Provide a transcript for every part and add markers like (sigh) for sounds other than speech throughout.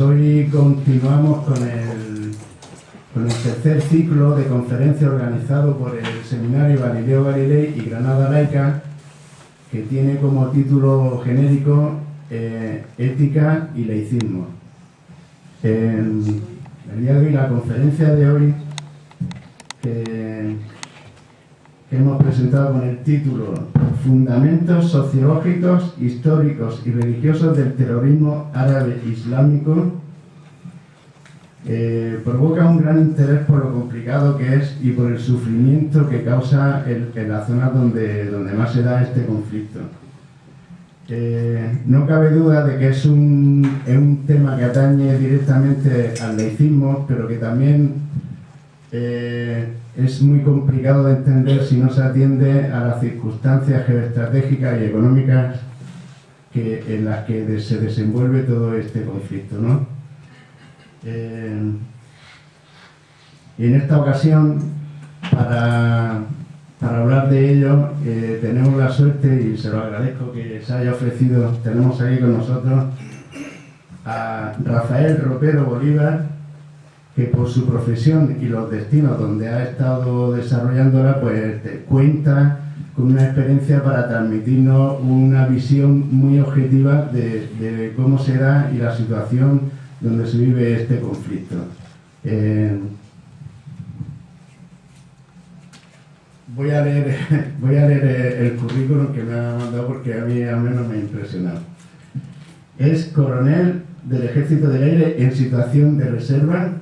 Hoy continuamos con el, con el tercer ciclo de conferencia organizado por el Seminario Galileo Galilei y Granada Laica, que tiene como título genérico eh, Ética y Laicismo. En el día de hoy, la conferencia de hoy, que hemos presentado con el título Fundamentos sociológicos, históricos y religiosos del terrorismo árabe islámico eh, provoca un gran interés por lo complicado que es y por el sufrimiento que causa en la zona donde, donde más se da este conflicto. Eh, no cabe duda de que es un, es un tema que atañe directamente al laicismo, pero que también eh, es muy complicado de entender si no se atiende a las circunstancias geoestratégicas y económicas en las que se desenvuelve todo este conflicto. ¿no? Eh, en esta ocasión, para, para hablar de ello, eh, tenemos la suerte, y se lo agradezco que se haya ofrecido, tenemos aquí con nosotros a Rafael Ropero Bolívar, que por su profesión y los destinos donde ha estado desarrollándola, pues cuenta con una experiencia para transmitirnos una visión muy objetiva de, cómo se da y la situación donde se vive este conflicto. Eh, voy a leer, (laughs) voy a leer el currículum que me ha mandado porque a mí al menos me ha impresionado. Es coronel del Ejército del Aire en situación de reserva,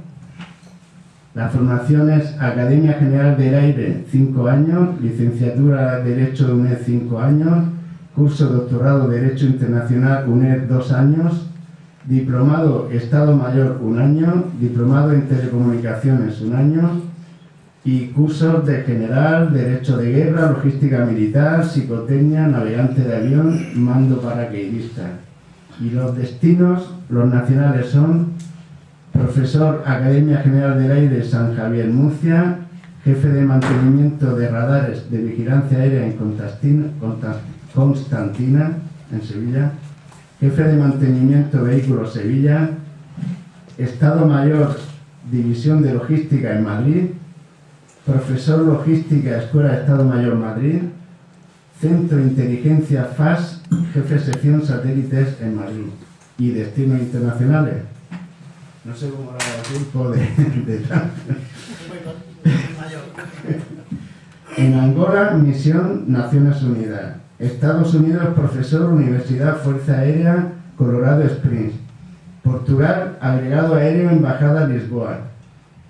la formación es Academia General del Aire, 5 años, licenciatura Derecho de UNED, 5 años, curso doctorado Derecho Internacional UNED, 2 años, diplomado Estado Mayor, 1 año, diplomado en Telecomunicaciones, 1 año, y cursos de General, Derecho de Guerra, Logística Militar, Psicotecnia, Navegante de Avión, Mando Paracaidista. Y los destinos, los nacionales son profesor Academia General del Aire San Javier Murcia, jefe de mantenimiento de radares de vigilancia aérea en Constantina, en Sevilla, jefe de mantenimiento vehículos Sevilla, Estado Mayor División de Logística en Madrid, profesor Logística Escuela de Estado Mayor Madrid, Centro de Inteligencia FAS, jefe sección satélites en Madrid y destinos internacionales no sé cómo el tiempo de, (laughs) de En Angola, misión Naciones Unidas. Estados Unidos, profesor, Universidad Fuerza Aérea, Colorado Springs. Portugal, agregado aéreo, Embajada Lisboa.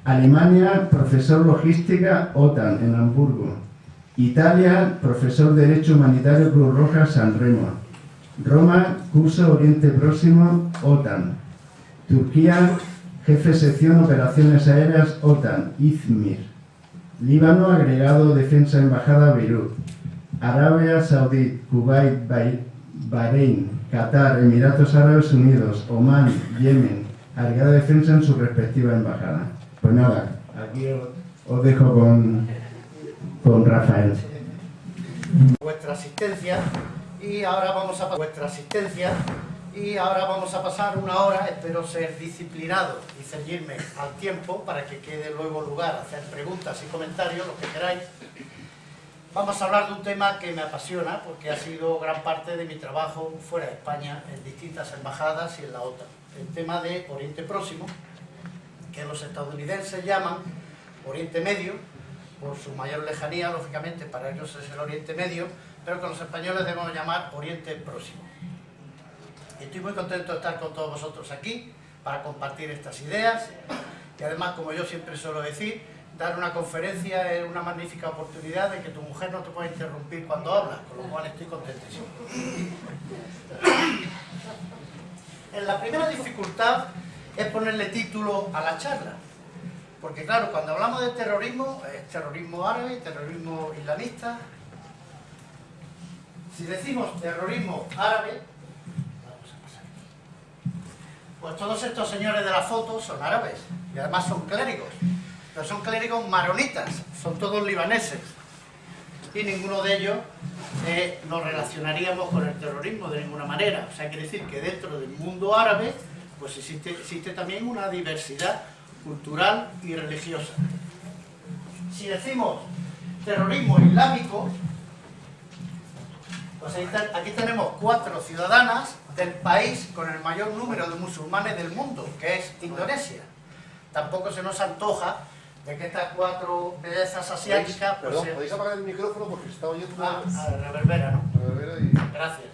Alemania, profesor logística, OTAN, en Hamburgo. Italia, profesor Derecho Humanitario Cruz Roja, San Remo. Roma, curso Oriente Próximo, OTAN. Turquía, jefe sección Operaciones Aéreas OTAN, Izmir. Líbano, agregado Defensa Embajada Beirut. Arabia Saudí, Kuwait, Bahrein, Qatar, Emiratos Árabes Unidos, Omán, Yemen, agregado Defensa en su respectiva embajada. Pues nada, aquí os dejo con, con Rafael. Vuestra asistencia y ahora vamos a vuestra asistencia y ahora vamos a pasar una hora, espero ser disciplinado y ceñirme al tiempo para que quede luego lugar a hacer preguntas y comentarios, lo que queráis. Vamos a hablar de un tema que me apasiona porque ha sido gran parte de mi trabajo fuera de España en distintas embajadas y en la OTAN. El tema de Oriente Próximo, que los estadounidenses llaman Oriente Medio, por su mayor lejanía, lógicamente para ellos es el Oriente Medio, pero que los españoles debemos llamar Oriente Próximo. Estoy muy contento de estar con todos vosotros aquí para compartir estas ideas y además, como yo siempre suelo decir, dar una conferencia es una magnífica oportunidad de que tu mujer no te pueda interrumpir cuando hablas, con lo cual estoy contentísimo. En la primera dificultad es ponerle título a la charla, porque claro, cuando hablamos de terrorismo, es terrorismo árabe, terrorismo islamista. Si decimos terrorismo árabe, pues todos estos señores de la foto son árabes y además son clérigos, pero son clérigos maronitas, son todos libaneses y ninguno de ellos eh, nos relacionaríamos con el terrorismo de ninguna manera. O sea, quiere decir que dentro del mundo árabe pues existe, existe también una diversidad cultural y religiosa. Si decimos terrorismo islámico, pues aquí tenemos cuatro ciudadanas del país con el mayor número de musulmanes del mundo, que es Indonesia. Tampoco se nos antoja de que estas cuatro bellezas asiáticas... Pues, Perdón, ¿podéis apagar el micrófono porque está oyendo... Ah, a reverbera, ¿no? Reverbera y... Gracias.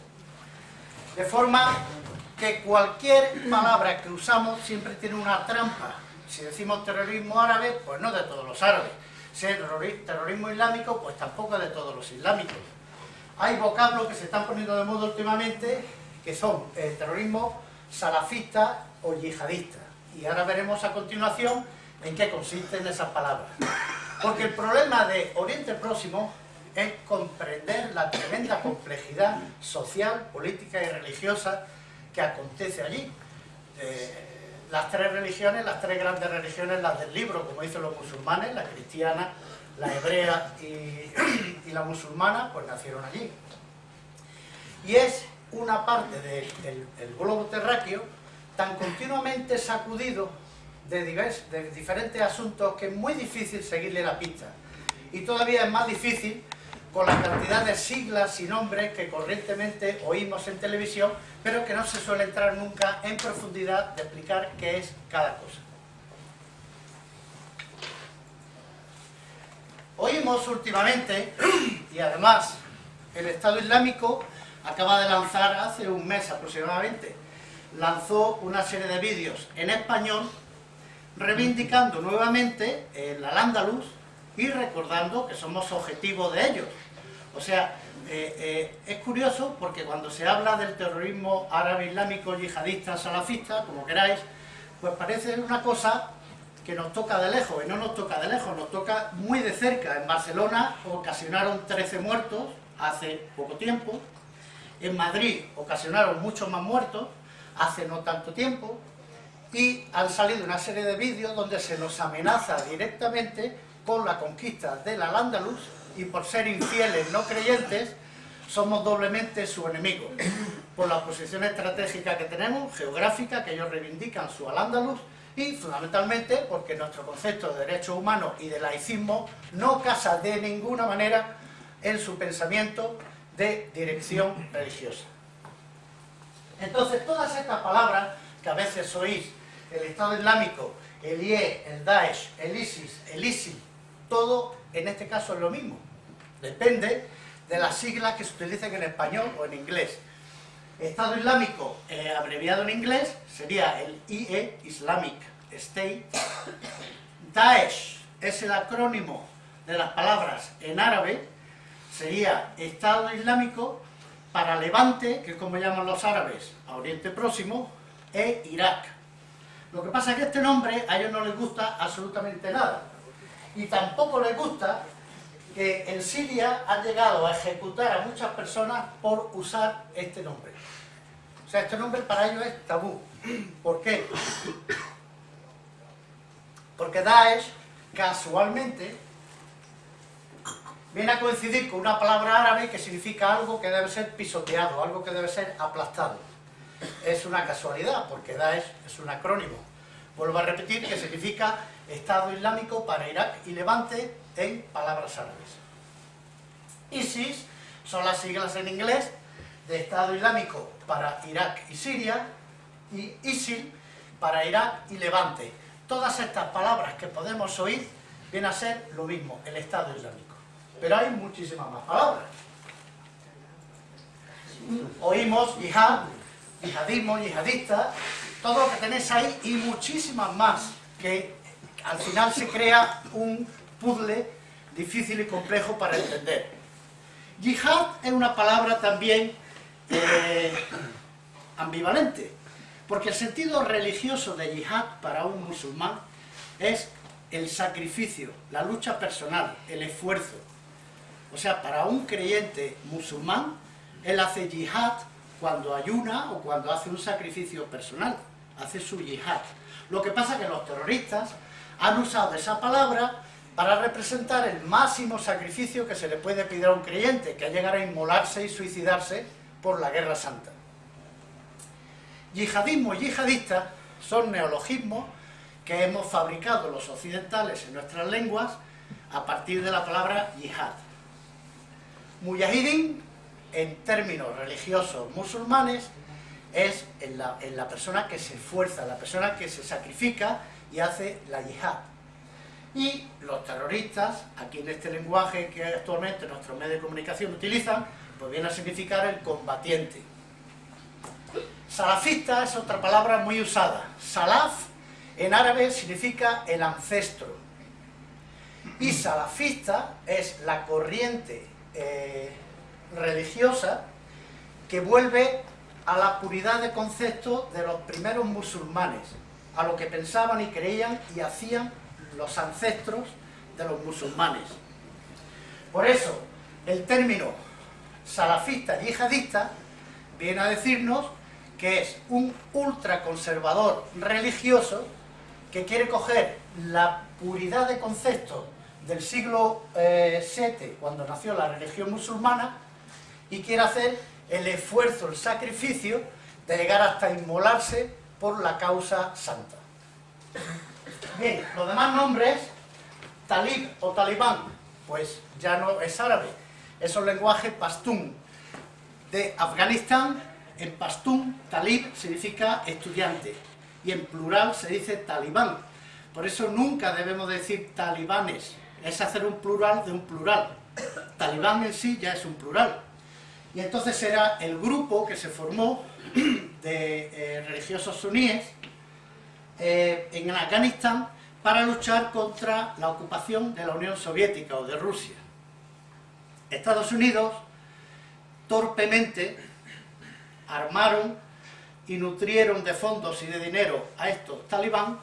De forma que cualquier palabra que usamos siempre tiene una trampa. Si decimos terrorismo árabe, pues no de todos los árabes. Si es terrorismo islámico, pues tampoco de todos los islámicos. Hay vocablos que se están poniendo de moda últimamente, que son el terrorismo salafista o yihadista. Y ahora veremos a continuación en qué consisten esas palabras. Porque el problema de Oriente Próximo es comprender la tremenda complejidad social, política y religiosa que acontece allí. Eh, las tres religiones, las tres grandes religiones, las del libro, como dicen los musulmanes, la cristiana, la hebrea y, (clears throat) la musulmana, pues nacieron allí. Y es una parte del globo terráqueo tan continuamente sacudido de, de diferentes asuntos que es muy difícil seguirle la pista. Y todavía es más difícil con la cantidad de siglas y nombres que corrientemente oímos en televisión, pero que no se suele entrar nunca en profundidad de explicar qué es cada cosa. Oímos últimamente, (clears throat) y además el Estado Islámico acaba de lanzar hace un mes aproximadamente, lanzó una serie de vídeos en español reivindicando nuevamente el al-Ándalus y recordando que somos objetivo de ellos. O sea, eh, eh, es curioso porque cuando se habla del terrorismo árabe islámico, yihadista, salafista, como queráis, pues parece una cosa que nos toca de lejos, y no nos toca de lejos, nos toca muy de cerca. En Barcelona ocasionaron 13 muertos hace poco tiempo, en Madrid ocasionaron muchos más muertos hace no tanto tiempo, y han salido una serie de vídeos donde se nos amenaza directamente con la conquista del Al-Ándalus y por ser infieles no creyentes somos doblemente su enemigo. Por la posición estratégica que tenemos, geográfica, que ellos reivindican su Al-Ándalus y fundamentalmente porque nuestro concepto de derechos humanos y de laicismo no casa de ninguna manera en su pensamiento de dirección religiosa. Entonces todas estas palabras que a veces oís, el Estado Islámico, el IE, el Daesh, el ISIS, el ISIL, todo en este caso es lo mismo. Depende de las siglas que se utilicen en español o en inglés. Estado Islámico, eh, abreviado en inglés, sería el IE, Islamic State. Daesh es el acrónimo de las palabras en árabe, sería Estado Islámico para Levante, que es como llaman los árabes, a Oriente Próximo, e Irak. Lo que pasa es que este nombre a ellos no les gusta absolutamente nada. Y tampoco les gusta que en Siria han llegado a ejecutar a muchas personas por usar este nombre. O sea, este nombre para ellos es tabú. ¿Por qué? Porque Daesh, casualmente, viene a coincidir con una palabra árabe que significa algo que debe ser pisoteado, algo que debe ser aplastado. Es una casualidad, porque Daesh es un acrónimo. Vuelvo a repetir que significa Estado Islámico para Irak y Levante en palabras árabes. ISIS son las siglas en inglés de Estado Islámico para Irak y Siria y ISIL para Irak y Levante. Todas estas palabras que podemos oír vienen a ser lo mismo, el Estado Islámico. Pero hay muchísimas más palabras. Oímos yihad, yihadismo, yihadista, todo lo que tenéis ahí y muchísimas más, que al final se crea un puzzle difícil y complejo para entender. Yihad es una palabra también eh, ambivalente, porque el sentido religioso de yihad para un musulmán es el sacrificio, la lucha personal, el esfuerzo. O sea, para un creyente musulmán, él hace yihad cuando ayuna o cuando hace un sacrificio personal, hace su yihad. Lo que pasa es que los terroristas han usado esa palabra para representar el máximo sacrificio que se le puede pedir a un creyente, que es llegar a inmolarse y suicidarse por la guerra santa. Yihadismo y yihadista son neologismos que hemos fabricado los occidentales en nuestras lenguas a partir de la palabra yihad. Mujahidin, en términos religiosos musulmanes, es en la, la, persona que se esfuerza, la persona que se sacrifica y hace la yihad. Y los terroristas, aquí en este lenguaje que actualmente nuestros medios de comunicación utilizan, pues viene a significar el combatiente. Salafista es otra palabra muy usada. Salaf en árabe significa el ancestro. Y salafista es la corriente eh, religiosa que vuelve a la puridad de concepto de los primeros musulmanes, a lo que pensaban y creían y hacían los ancestros de los musulmanes. Por eso, el término salafista yihadista viene a decirnos que es un ultraconservador religioso que quiere coger la puridad de concepto del siglo VII, eh, cuando nació la religión musulmana, y quiere hacer el esfuerzo, el sacrificio de llegar hasta inmolarse por la causa santa. Bien, los demás nombres, talib o talibán, pues ya no es árabe, es un lenguaje pastún. De Afganistán, en pastún, talib significa estudiante, y en plural se dice talibán. Por eso nunca debemos decir talibanes, es hacer un plural de un plural. Talibán en sí ya es un plural. Y entonces era el grupo que se formó (clears throat) de eh, religiosos suníes eh, en Afganistán para luchar contra la ocupación de la Unión Soviética o de Rusia. Estados Unidos torpemente armaron y nutrieron de fondos y de dinero a estos talibán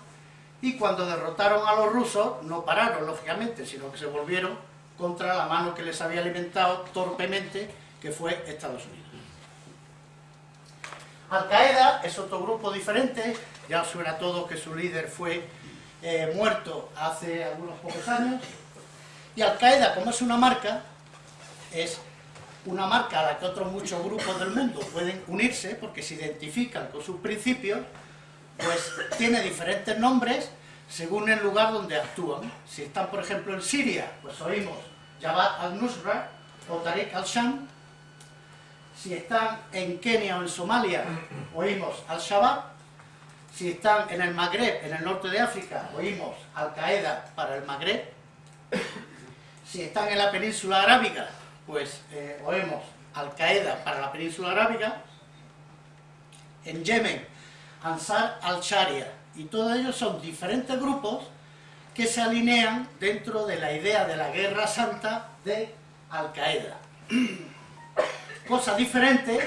y cuando derrotaron a los rusos no pararon, lógicamente, sino que se volvieron contra la mano que les había alimentado torpemente, que fue Estados Unidos. Al-Qaeda es otro grupo diferente, ya suena todo que su líder fue eh, muerto hace algunos pocos años, y Al-Qaeda, como es una marca, es una marca a la que otros muchos grupos del mundo pueden unirse porque se identifican con sus principios, pues tiene diferentes nombres según el lugar donde actúan. Si están, por ejemplo, en Siria, pues oímos Jabhat al-Nusra o Tariq al-Sham. Si están en Kenia o en Somalia, oímos al-Shabaab. Si están en el Magreb, en el norte de África, oímos Al-Qaeda para el Magreb. Si están en la península arábiga, pues eh, oímos Al-Qaeda para la península arábiga. En Yemen, Ansar al-Sharia, y todos ellos son diferentes grupos que se alinean dentro de la idea de la guerra santa de Al-Qaeda. Cosa diferente,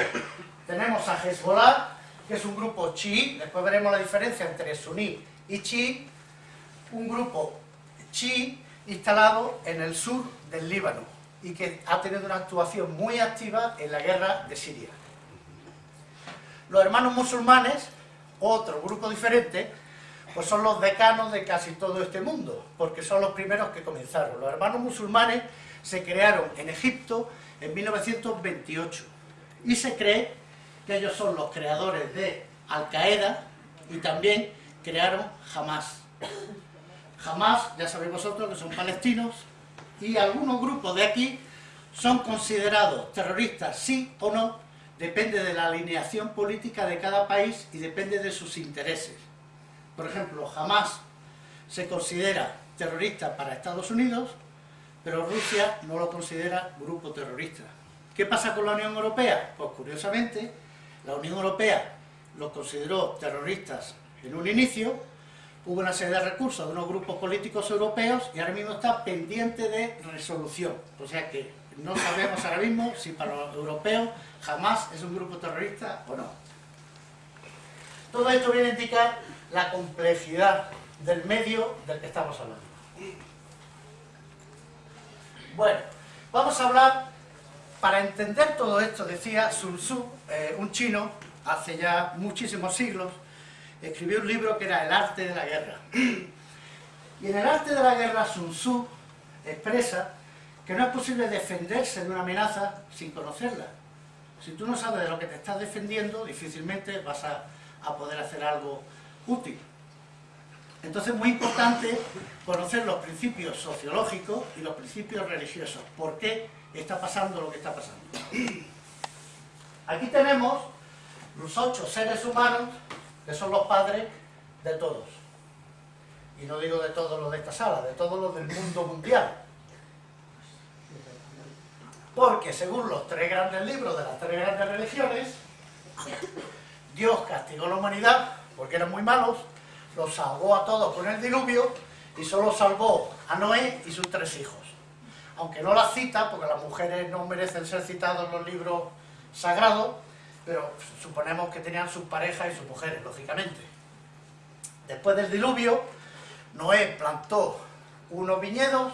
tenemos a Hezbollah, que es un grupo chií, después veremos la diferencia entre suní y chií, un grupo chií instalado en el sur del Líbano y que ha tenido una actuación muy activa en la guerra de Siria. Los hermanos musulmanes otro grupo diferente, pues son los decanos de casi todo este mundo, porque son los primeros que comenzaron. Los hermanos musulmanes se crearon en Egipto en 1928 y se cree que ellos son los creadores de Al-Qaeda y también crearon Hamas. Hamas, ya sabéis vosotros que son palestinos y algunos grupos de aquí son considerados terroristas sí o no depende de la alineación política de cada país y depende de sus intereses. Por ejemplo, jamás se considera terrorista para Estados Unidos, pero Rusia no lo considera grupo terrorista. ¿Qué pasa con la Unión Europea? Pues curiosamente, la Unión Europea los consideró terroristas en un inicio, hubo una serie de recursos de unos grupos políticos europeos y ahora mismo está pendiente de resolución. O sea que no sabemos ahora mismo si para los europeos jamás es un grupo terrorista o no. Todo esto viene a indicar la complejidad del medio del que estamos hablando. Bueno, vamos a hablar, para entender todo esto, decía Sun Tzu, eh, un chino, hace ya muchísimos siglos, escribió un libro que era El arte de la guerra. Y en El arte de la guerra Sun Tzu expresa que no es posible defenderse de una amenaza sin conocerla. Si tú no sabes de lo que te estás defendiendo, difícilmente vas a poder hacer algo útil. Entonces es muy importante conocer los principios sociológicos y los principios religiosos. ¿Por qué está pasando lo que está pasando? Aquí tenemos los ocho seres humanos que son los padres de todos. Y no digo de todos los de esta sala, de todos los del mundo mundial. Porque según los tres grandes libros de las tres grandes religiones, Dios castigó a la humanidad porque eran muy malos, los salvó a todos con el diluvio y solo salvó a Noé y sus tres hijos. Aunque no las cita, porque las mujeres no merecen ser citadas en los libros sagrados, pero suponemos que tenían sus parejas y sus mujeres, lógicamente. Después del diluvio, Noé plantó unos viñedos,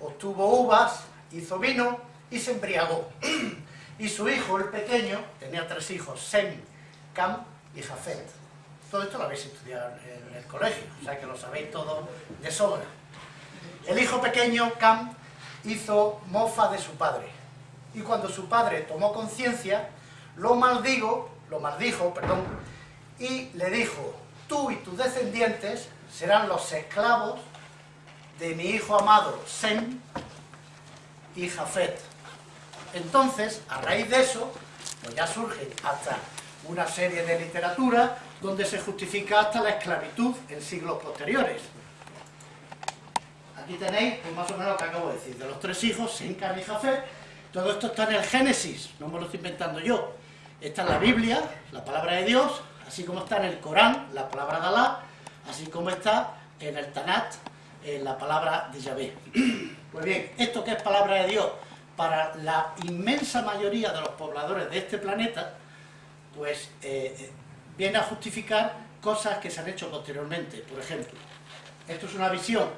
obtuvo uvas, hizo vino y se embriagó. (clears throat) Y su hijo, el pequeño, tenía tres hijos, Sem, Cam y Jafet. Todo esto lo habéis estudiado en el colegio, o sea que lo sabéis todo de sobra. El hijo pequeño, Cam, hizo mofa de su padre. Y cuando su padre tomó conciencia, lo maldigo, lo maldijo, perdón, y le dijo, tú y tus descendientes serán los esclavos de mi hijo amado Sem y Jafet. Entonces, a raíz de eso, pues ya surge hasta una serie de literatura donde se justifica hasta la esclavitud en siglos posteriores. Aquí tenéis pues, más o menos lo que acabo de decir, de los tres hijos, Cam y Jafet, todo esto está en el Génesis, no me lo estoy inventando yo. Está en la Biblia, la palabra de Dios, así como está en el Corán, la palabra de Alá, así como está en el Tanat, en la palabra de Yahvé. (clears throat) Pues bien, esto que es palabra de Dios para la inmensa mayoría de los pobladores de este planeta, pues eh, eh, viene a justificar cosas que se han hecho posteriormente. Por ejemplo, esto es una visión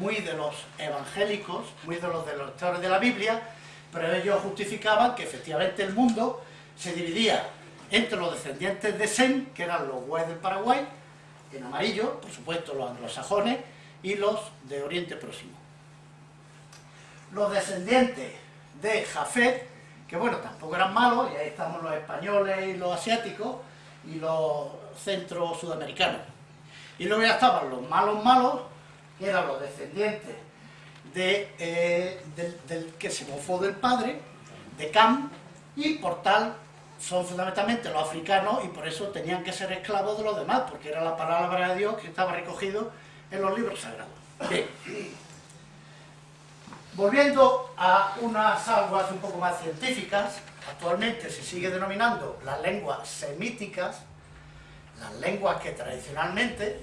muy de los evangélicos, muy de los de los lectores de la Biblia, pero ellos justificaban que efectivamente el mundo se dividía entre los descendientes de Sem, que eran los Guay del Paraguay, en amarillo, por supuesto los anglosajones, y los de Oriente Próximo. Los descendientes de Jafet, que bueno, tampoco eran malos, y ahí estamos los españoles y los asiáticos, y los centro-sudamericanos. Y luego ya estaban los malos malos, que eran los descendientes de, eh, del, del, que se mofó del padre, de Cam, y por tal son fundamentalmente los africanos y por eso tenían que ser esclavos de los demás, porque era la palabra de Dios que estaba recogido en los libros sagrados. Bien. Volviendo a unas aguas un poco más científicas, actualmente se sigue denominando las lenguas semíticas, las lenguas que tradicionalmente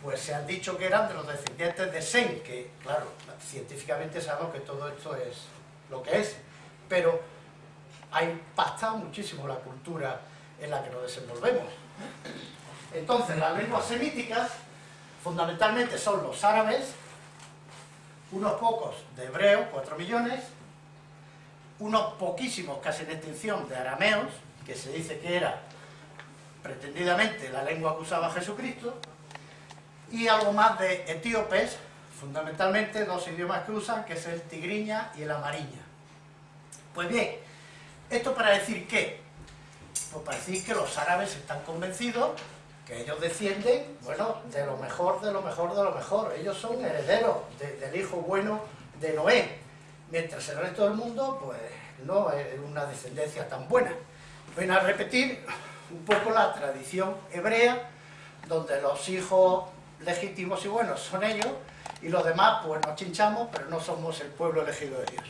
pues se han dicho que eran de los descendientes de Sem, que claro, científicamente sabemos que todo esto es lo que es, pero ha impactado muchísimo la cultura en la que nos desenvolvemos. Entonces, las lenguas semíticas fundamentalmente son los árabes, unos pocos de hebreos, 4 millones, unos poquísimos, casi en extinción, de arameos, que se dice que era pretendidamente la lengua que usaba Jesucristo, y algo más de etíopes, fundamentalmente dos idiomas que usan, que es el tigriña y el amariña. Pues bien, esto para decir qué? Pues para decir que los árabes están convencidos ellos descienden, bueno, de lo mejor, de lo mejor, de lo mejor. Ellos son herederos de, del hijo bueno de Noé, mientras el resto del mundo, pues, no es una descendencia tan buena. Ven a repetir un poco la tradición hebrea, donde los hijos legítimos y buenos son ellos, y los demás, pues nos chinchamos, pero no somos el pueblo elegido de Dios.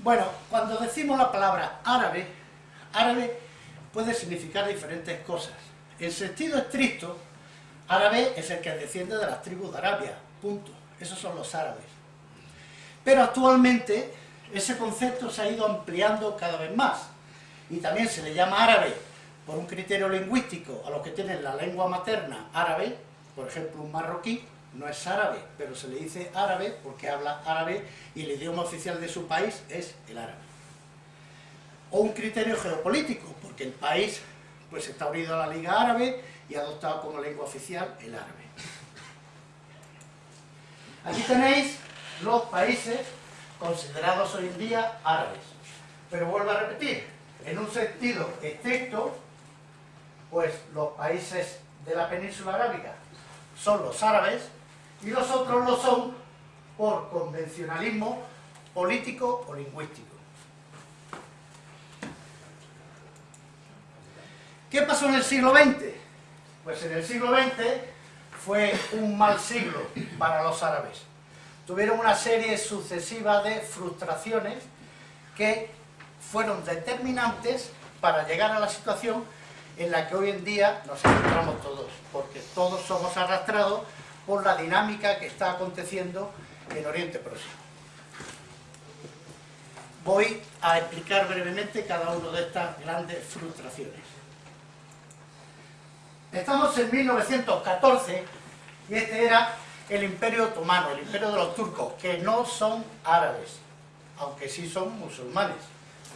Bueno, cuando decimos la palabra árabe, árabe puede significar diferentes cosas. En sentido estricto, árabe es el que desciende de las tribus de Arabia, punto. Esos son los árabes. Pero actualmente ese concepto se ha ido ampliando cada vez más y también se le llama árabe por un criterio lingüístico a los que tienen la lengua materna árabe, por ejemplo un marroquí, no es árabe, pero se le dice árabe porque habla árabe y el idioma oficial de su país es el árabe. O un criterio geopolítico, porque el país pues está unido a la Liga Árabe y ha adoptado como lengua oficial el árabe. Aquí tenéis los países considerados hoy en día árabes. Pero vuelvo a repetir, en un sentido estricto, pues los países de la península arábiga son los árabes y los otros lo son por convencionalismo político o lingüístico. ¿Qué pasó en el siglo XX? Pues en el siglo XX fue un mal siglo para los árabes. Tuvieron una serie sucesiva de frustraciones que fueron determinantes para llegar a la situación en la que hoy en día nos encontramos todos, porque todos somos arrastrados por la dinámica que está aconteciendo en Oriente Próximo. Voy a explicar brevemente cada una de estas grandes frustraciones. Estamos en 1914 y este era el Imperio Otomano, el Imperio de los turcos, que no son árabes, aunque sí son musulmanes,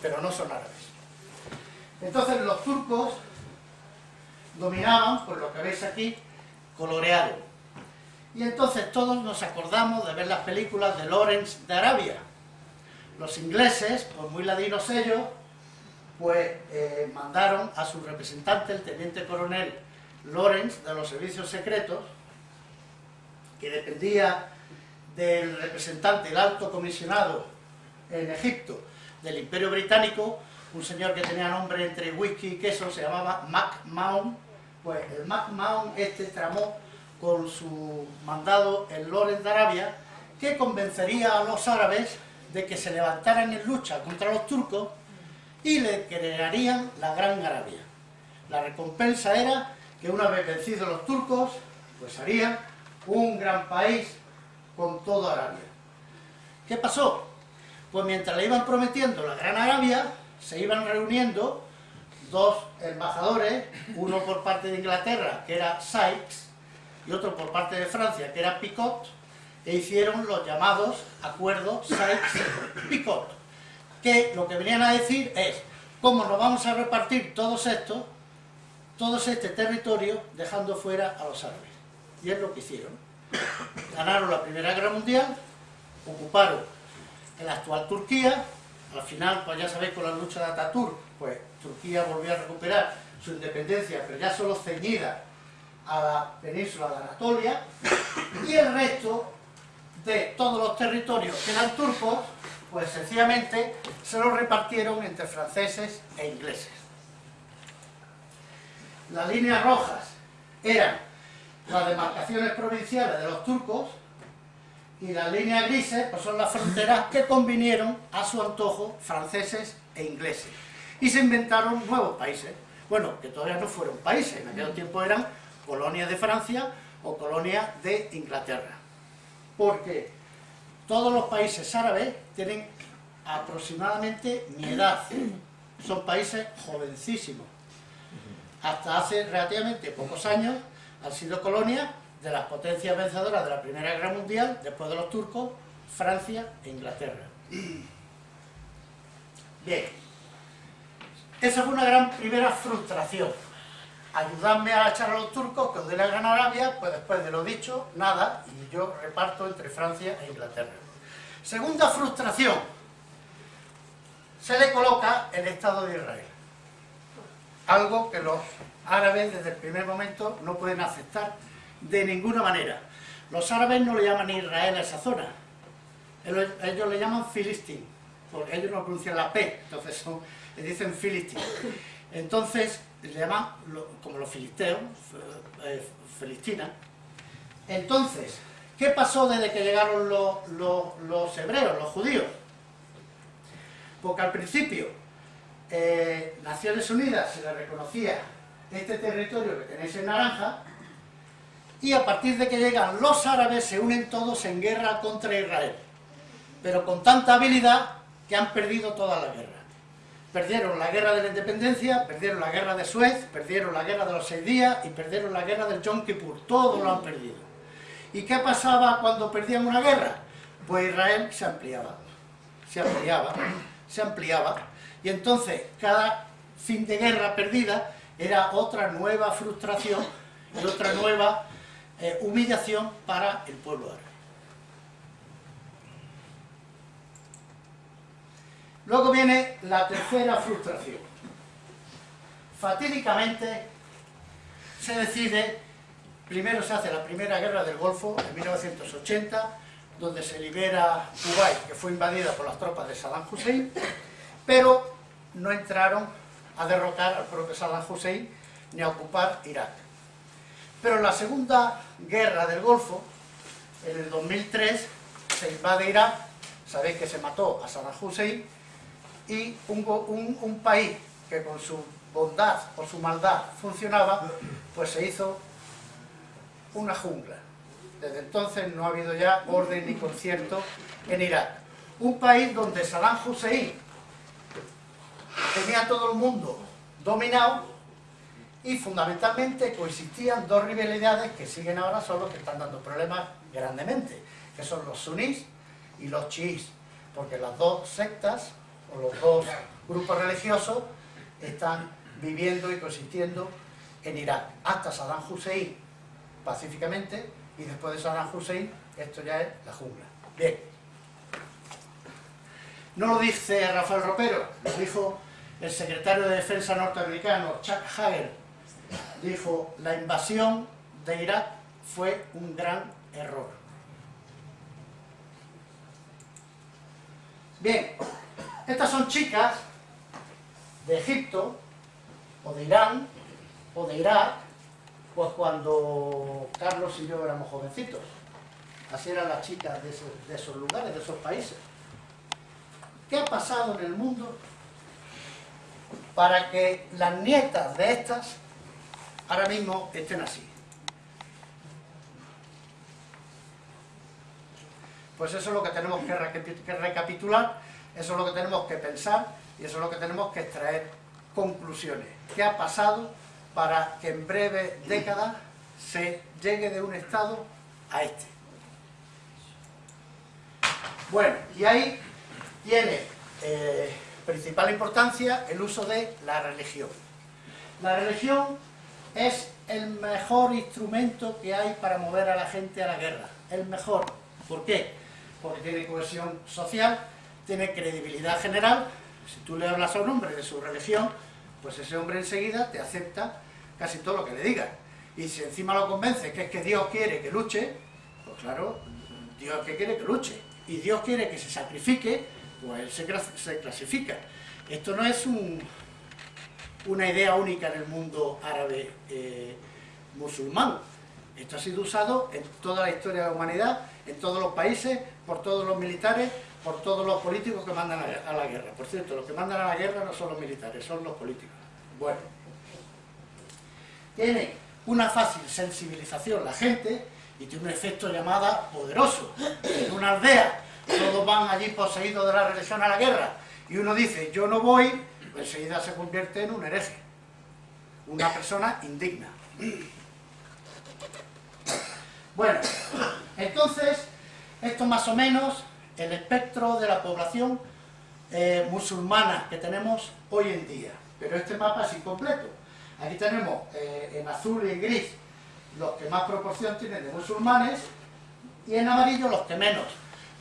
pero no son árabes. Entonces los turcos dominaban, por lo que veis aquí, coloreado. Y entonces todos nos acordamos de ver las películas de Lawrence de Arabia. Los ingleses, por muy ladinos ellos, pues eh, mandaron a su representante, el teniente coronel Lawrence, de los servicios secretos, que dependía del representante, el alto comisionado en Egipto, del Imperio Británico, un señor que tenía nombre entre whisky y queso, se llamaba MacMahon, pues el MacMahon este tramó con su mandado en Lorenz de Arabia, que convencería a los árabes de que se levantaran en lucha contra los turcos y le crearían la Gran Arabia. La recompensa era que una vez vencidos los turcos, pues harían un gran país con toda Arabia. ¿Qué pasó? Pues mientras le iban prometiendo la Gran Arabia, se iban reuniendo dos embajadores, uno por parte de Inglaterra, que era Sykes, y otro por parte de Francia, que era Picot, e hicieron los llamados acuerdos Sykes-Picot, que lo que venían a decir es, ¿cómo nos vamos a repartir todos estos, todo este territorio, dejando fuera a los árabes? Y es lo que hicieron. Ganaron la Primera Guerra Mundial, ocuparon la actual Turquía, al final, pues ya sabéis, con la lucha de Ataturk, pues Turquía volvió a recuperar su independencia, pero ya solo ceñida a la península de Anatolia, y el resto de todos los territorios que eran turcos, pues sencillamente se los repartieron entre franceses e ingleses. Las líneas rojas eran las demarcaciones provinciales de los turcos, y las líneas grises pues son las fronteras que convinieron a su antojo franceses e ingleses. Y se inventaron nuevos países, bueno, que todavía no fueron países, en aquel tiempo eran colonias de Francia o colonias de Inglaterra. Porque todos los países árabes tienen aproximadamente mi edad, son países jovencísimos. Hasta hace relativamente pocos años han sido colonias de las potencias vencedoras de la Primera Guerra Mundial, después de los turcos, Francia e Inglaterra. Bien, esa fue una gran primera frustración. Ayudadme a echar a los turcos, que os dé la Gran Arabia, pues después de lo dicho, nada, y yo reparto entre Francia e Inglaterra. Segunda frustración, se le coloca el Estado de Israel. Algo que los árabes desde el primer momento no pueden aceptar de ninguna manera. Los árabes no le llaman Israel a esa zona, ellos, le llaman Filistín, porque ellos no pronuncian la P, entonces le dicen Filistín. Entonces, le llaman como los filisteos, eh, Filistina. Entonces, ¿qué pasó desde que llegaron los, hebreos, los judíos? Porque al principio, eh, Naciones Unidas se le reconocía este territorio que tenéis en naranja, y a partir de que llegan los árabes se unen todos en guerra contra Israel, pero con tanta habilidad que han perdido toda la guerra. Perdieron la guerra de la independencia, perdieron la guerra de Suez, perdieron la guerra de los seis días y perdieron la guerra del Yom Kippur, todo lo han perdido. ¿Y qué pasaba cuando perdían una guerra? Pues Israel se ampliaba, se ampliaba, se ampliaba, y entonces cada fin de guerra perdida era otra nueva frustración y otra nueva eh, humillación para el pueblo árabe. Luego viene la tercera frustración. fatídicamente se decide, primero se hace la primera guerra del Golfo en 1980, donde se libera Kuwait, que fue invadida por las tropas de Saddam Hussein, pero no entraron a derrocar al propio Saddam Hussein ni a ocupar Irak. Pero en la segunda guerra del Golfo, en el 2003, se invade Irak, sabéis que se mató a Saddam Hussein, y un, un país que con su bondad o su maldad funcionaba, pues se hizo una jungla. Desde entonces no ha habido ya orden ni concierto en Irak. Un país donde Saddam Hussein tenía todo el mundo dominado y fundamentalmente coexistían dos rivalidades que siguen ahora son los que están dando problemas grandemente, que son los sunís y los chiís, porque las dos sectas o los dos grupos religiosos están viviendo y coexistiendo en Irak, hasta Saddam Hussein pacíficamente y después de Saddam Hussein esto ya es la jungla. Bien. No lo dice Rafael Ropero, lo dijo el secretario de Defensa norteamericano, Chuck Hagel, dijo, la invasión de Irak fue un gran error. Bien, estas son chicas de Egipto, o de Irán, o de Irak, pues cuando Carlos y yo éramos jovencitos. Así eran las chicas de esos lugares, de esos países. ¿Qué ha pasado en el mundo para que las nietas de estas ahora mismo estén así. Pues eso es lo que tenemos que recapitular, eso es lo que tenemos que pensar y eso es lo que tenemos que extraer conclusiones. ¿Qué ha pasado para que en breve décadas se llegue de un estado a este? Bueno, y ahí tiene eh, principal importancia el uso de la religión. La religión es el mejor instrumento que hay para mover a la gente a la guerra, el mejor. ¿Por qué? Porque tiene cohesión social, tiene credibilidad general, si tú le hablas a un hombre de su religión, pues ese hombre enseguida te acepta casi todo lo que le digas. Y si encima lo convence que es que Dios quiere que luche, pues claro, Dios que quiere que luche. Y Dios quiere que se sacrifique, pues él se, clasifica. Esto no es una idea única en el mundo árabe eh, musulmán. Esto ha sido usado en toda la historia de la humanidad, en todos los países, por todos los militares, por todos los políticos que mandan a la guerra. Por cierto, los que mandan a la guerra no son los militares, son los políticos. Bueno, tiene una fácil sensibilización la gente y tiene un efecto llamada poderoso. En una aldea todos van allí poseídos de la religión a la guerra, y uno dice, yo no voy, pues enseguida se convierte en un hereje, una persona indigna. Bueno, entonces, esto más o menos el espectro de la población eh, musulmana que tenemos hoy en día. Pero este mapa es incompleto. Aquí tenemos eh, en azul y en gris los que más proporción tienen de musulmanes y en amarillo los que menos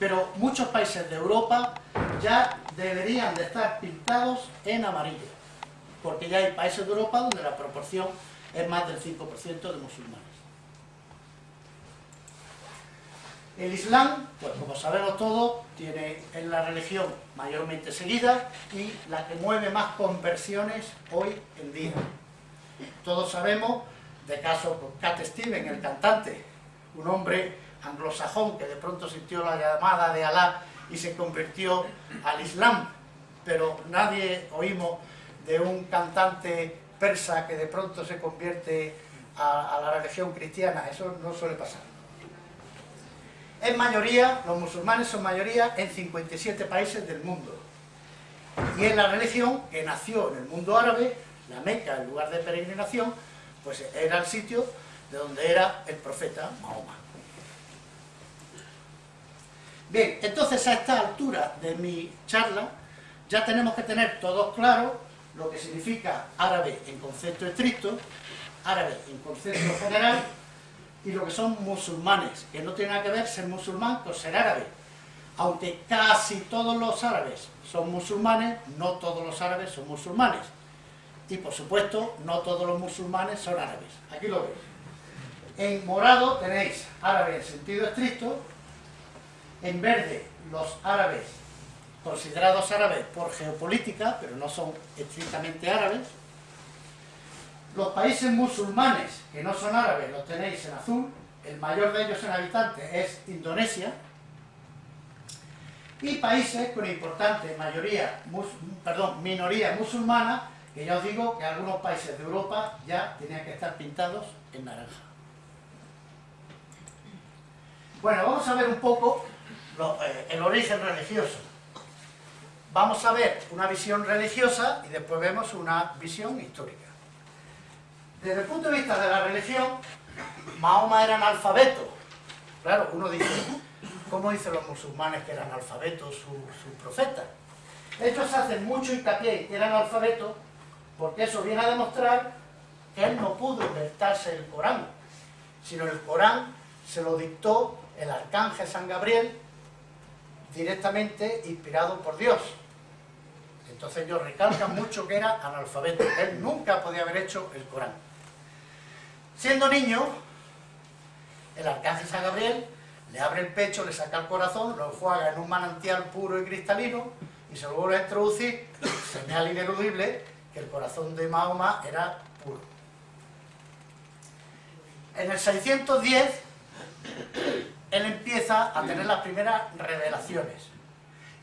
pero muchos países de Europa ya deberían de estar pintados en amarillo, porque ya hay países de Europa donde la proporción es más del 5% de musulmanes. El Islam, pues como sabemos todos, tiene, es la religión mayormente seguida y la que mueve más conversiones hoy en día. Todos sabemos de caso con Cat Steven, el cantante, un hombre anglosajón que de pronto sintió la llamada de Alá y se convirtió al Islam, pero nadie oímos de un cantante persa que de pronto se convierte a, la religión cristiana, eso no suele pasar. En mayoría, los musulmanes son mayoría en 57 países del mundo. Y en la religión que nació en el mundo árabe, la Meca, el lugar de peregrinación, pues era el sitio de donde era el profeta Mahoma. Bien, entonces a esta altura de mi charla ya tenemos que tener todos claro lo que significa árabe en concepto estricto, árabe en concepto general y lo que son musulmanes, que no tiene nada que ver ser musulmán con ser árabe. Aunque casi todos los árabes son musulmanes, no todos los árabes son musulmanes. Y por supuesto, no todos los musulmanes son árabes. Aquí lo veis. En morado tenéis árabes en sentido estricto, en verde los árabes considerados árabes por geopolítica, pero no son estrictamente árabes. Los países musulmanes que no son árabes los tenéis en azul, el mayor de ellos en habitantes es Indonesia, y países con importante mayoría, perdón, minoría musulmana, que ya os digo que algunos países de Europa ya tenían que estar pintados en naranja. Bueno, vamos a ver un poco eh, el origen religioso. Vamos a ver una visión religiosa y después vemos una visión histórica. Desde el punto de vista de la religión, Mahoma era analfabeto. Claro, uno dice, ¿cómo dicen los musulmanes que eran analfabetos sus su profetas? Estos hacen mucho hincapié que eran analfabetos porque eso viene a demostrar que él no pudo inventarse el Corán, sino el Corán se lo dictó el arcángel San Gabriel directamente inspirado por Dios. Entonces ellos recalcan mucho que era analfabeto. Él nunca podía haber hecho el Corán. Siendo niño, el arcángel San Gabriel le abre el pecho, le saca el corazón, lo enjuaga en un manantial puro y cristalino y se lo vuelve a introducir, señal ineludible que el corazón de Mahoma era puro. En el 610, él empieza a tener las primeras revelaciones.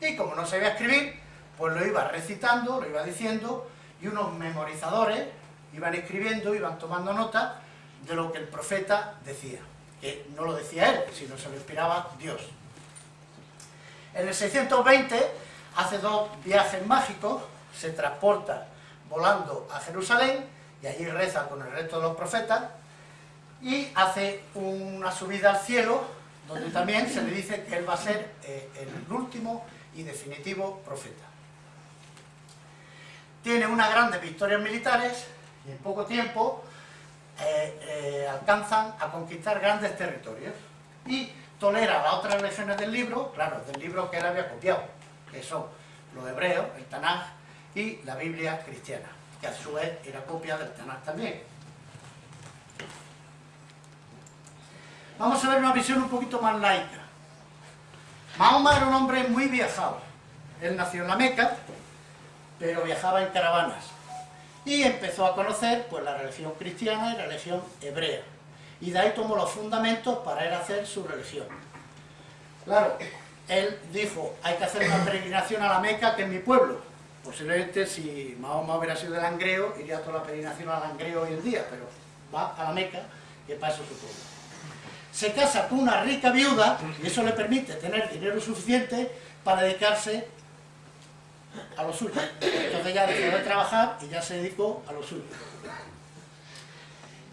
Y como no sabía escribir, pues lo iba recitando, lo iba diciendo, y unos memorizadores iban escribiendo, iban tomando nota de lo que el profeta decía. Que no lo decía él, sino se lo inspiraba Dios. En el 620 hace dos viajes mágicos, se transporta volando a Jerusalén, y allí reza con el resto de los profetas, y hace una subida al cielo, donde también se le dice que él va a ser eh, el último y definitivo profeta. Tiene unas grandes victorias militares, y en poco tiempo eh, eh, alcanzan a conquistar grandes territorios. Y tolera las otras versiones del libro, claro, del libro que él había copiado, que son los hebreos, el Tanaj y la Biblia cristiana, que a su vez era copia del Tanaj también. Vamos a ver una visión un poquito más laica. Mahoma era un hombre muy viajado. Él nació en la Meca, pero viajaba en caravanas. Y empezó a conocer pues, la religión cristiana y la religión hebrea. Y de ahí tomó los fundamentos para él hacer su religión. Claro, él dijo, hay que hacer una peregrinación a la Meca, que es mi pueblo. Posiblemente si Mahoma hubiera sido de Langreo, iría toda la peregrinación a Langreo hoy en día, pero va a la Meca, que para eso su pueblo se casa con una rica viuda y eso le permite tener dinero suficiente para dedicarse a lo suyo. Entonces ya dejó de trabajar y ya se dedicó a lo suyo.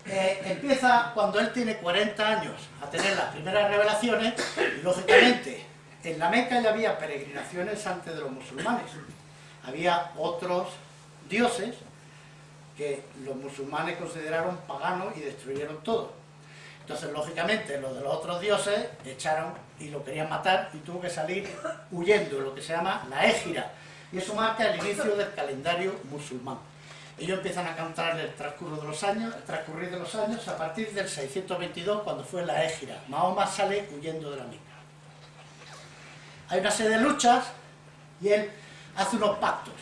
Eh, empieza cuando él tiene 40 años a tener las primeras revelaciones y lógicamente en la Meca ya había peregrinaciones antes de los musulmanes. Había otros dioses que los musulmanes consideraron paganos y destruyeron todo. Entonces, lógicamente, los de los otros dioses echaron y lo querían matar y tuvo que salir huyendo, lo que se llama la égira. Y eso marca el inicio del calendario musulmán. Ellos empiezan a cantar el transcurso de los años, el transcurrir de los años, a partir del 622, cuando fue la égira. Mahoma sale huyendo de la Meca. Hay una serie de luchas y él hace unos pactos.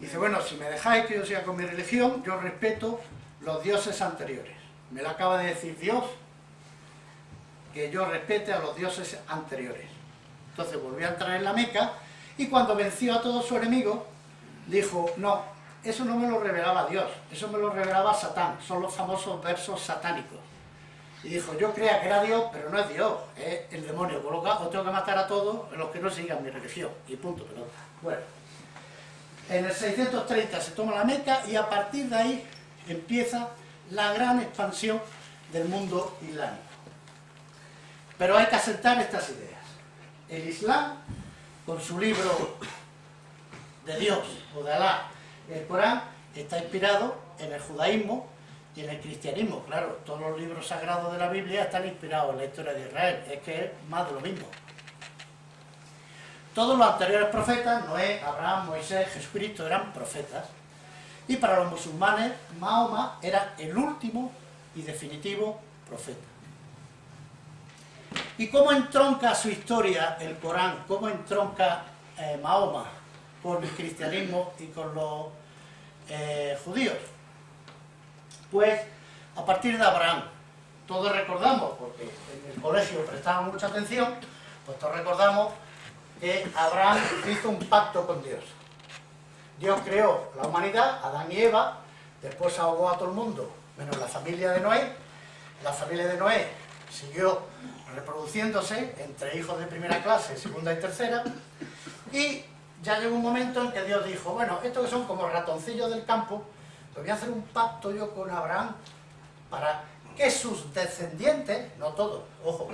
Dice, bueno, si me dejáis que yo siga con mi religión, yo respeto los dioses anteriores. Me lo acaba de decir Dios, que yo respete a los dioses anteriores. Entonces volvió a entrar en la Meca y cuando venció a todos sus enemigos, dijo, no, eso no me lo revelaba Dios, eso me lo revelaba Satán, son los famosos versos satánicos. Y dijo, yo creía que era Dios, pero no es Dios, es el demonio, por lo tengo que matar a todos los que no sigan mi religión, y punto, pelota. Bueno, en el 630 se toma la Meca y a partir de ahí empieza la gran expansión del mundo islámico. Pero hay que aceptar estas ideas. El Islam, con su libro de Dios o de Alá, el Corán, está inspirado en el judaísmo y en el cristianismo. Claro, todos los libros sagrados de la Biblia están inspirados en la historia de Israel. Es que es más de lo mismo. Todos los anteriores profetas, Noé, Abraham, Moisés, Jesucristo, eran profetas Y para los musulmanes, Mahoma era el último y definitivo profeta. ¿Y cómo entronca su historia el Corán? ¿Cómo entronca eh, Mahoma con el cristianismo y con los eh, judíos? Pues a partir de Abraham. Todos recordamos, porque en el colegio prestamos mucha atención, pues todos recordamos que Abraham hizo un pacto con Dios. Dios creó la humanidad, Adán y Eva, después ahogó a todo el mundo, menos la familia de Noé. La familia de Noé siguió reproduciéndose entre hijos de primera clase, segunda y tercera, y ya llegó un momento en que Dios dijo, bueno, estos que son como ratoncillos del campo, pues voy a hacer un pacto yo con Abraham para que sus descendientes, no todos, ojo,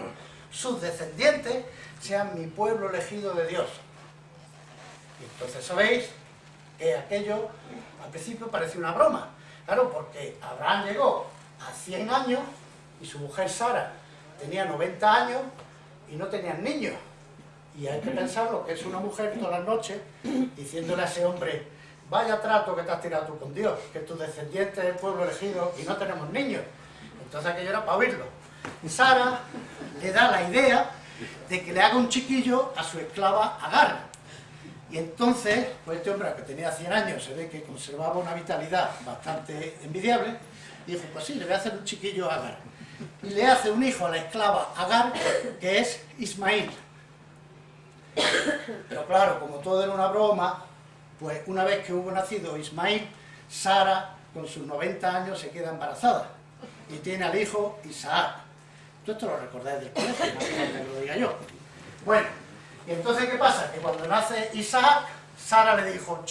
sus descendientes sean mi pueblo elegido de Dios. Y entonces sabéis que aquello al principio parecía una broma. Claro, porque Abraham llegó a 100 años y su mujer Sara tenía 90 años y no tenían niños. Y hay que pensar lo que es una mujer todas las noches diciéndole a ese hombre, vaya trato que te has tirado tú con Dios, que tu descendiente es el pueblo elegido y no tenemos niños. Entonces aquello era para oírlo. Sara le da la idea de que le haga un chiquillo a su esclava Agar. Y entonces, pues este hombre que tenía 100 años, se ve que conservaba una vitalidad bastante envidiable, dijo, pues sí, le voy a hacer un chiquillo a Agar. Y le hace un hijo a la esclava Agar, que es Ismail. Pero claro, como todo era una broma, pues una vez que hubo nacido Ismail, Sara, con sus 90 años, se queda embarazada y tiene al hijo Isaac. Tú esto lo recordáis del colegio, no lo diga yo. Bueno, y entonces ¿qué pasa? Que cuando nace Isaac, Sara le dijo,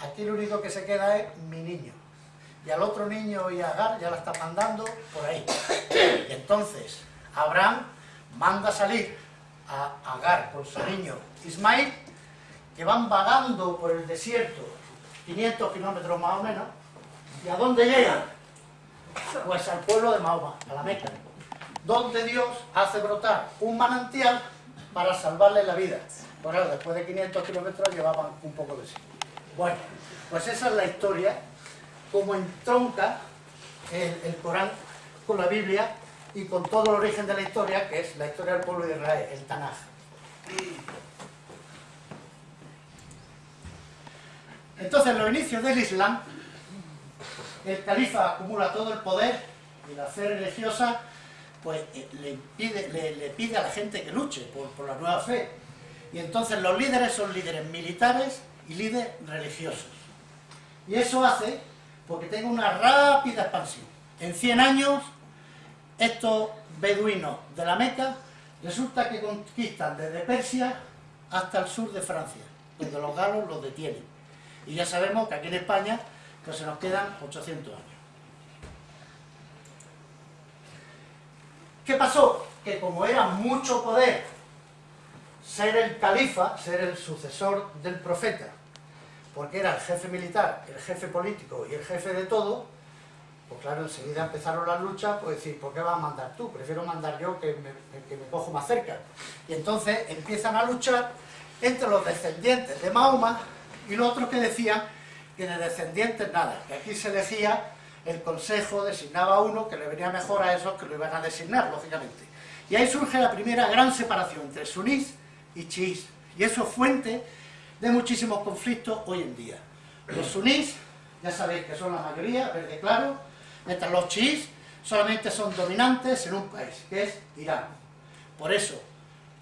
aquí lo único que se queda es mi niño. Y al otro niño y Agar ya la están mandando por ahí. Y entonces Abraham manda salir a Agar con su niño Ismael, que van vagando por el desierto, 500 kilómetros más o menos, ¿y a dónde llegan? Pues al pueblo de Mahoma, a la Meca, donde Dios hace brotar un manantial para salvarle la vida. Bueno, después de 500 kilómetros llevaban un poco de sí. Bueno, pues esa es la historia, como entronca el, el Corán con la Biblia y con todo el origen de la historia, que es la historia del pueblo de Israel, el Tanaj. Entonces, en los inicios del Islam, el califa acumula todo el poder y la fe religiosa pues eh, le, pide a la gente que luche por, la nueva fe. Y entonces los líderes son líderes militares y líderes religiosos. Y eso hace porque tenga una rápida expansión. En 100 años, estos beduinos de la Meca resulta que conquistan desde Persia hasta el sur de Francia, donde los galos los detienen. Y ya sabemos que aquí en España pues se nos quedan 800 años. ¿Qué pasó? Que como era mucho poder ser el califa, ser el sucesor del profeta, porque era el jefe militar, el jefe político y el jefe de todo, pues claro, enseguida empezaron las luchas, pues decir, ¿por qué vas a mandar tú? Prefiero mandar yo que me, que me cojo más cerca. Y entonces empiezan a luchar entre los descendientes de Mahoma y los otros que decían que de descendientes nada, que aquí se elegía el consejo, designaba uno que le venía mejor a esos que lo iban a designar, lógicamente. Y ahí surge la primera gran separación entre sunís y chiís, y eso es fuente de muchísimos conflictos hoy en día. Los sunís, ya sabéis que son la mayoría, verde claro, mientras los chiís solamente son dominantes en un país, que es Irán. Por eso,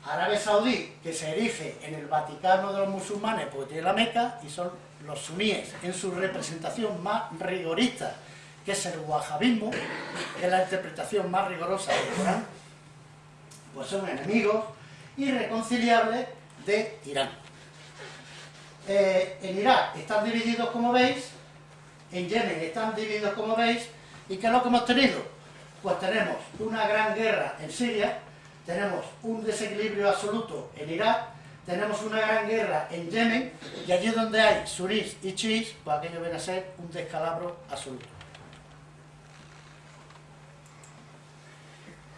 Arabia Saudí, que se erige en el Vaticano de los musulmanes porque tiene la Meca, y son los suníes en su representación más rigorista, que es el wahabismo, que es la interpretación más rigorosa del Corán, pues son enemigos irreconciliables de Irán. Eh, en Irak están divididos como veis, en Yemen están divididos como veis, ¿y qué es lo que hemos tenido? Pues tenemos una gran guerra en Siria, tenemos un desequilibrio absoluto en Irak, tenemos una gran guerra en Yemen, y allí donde hay sunís y chiís, pues aquello viene a ser un descalabro absoluto.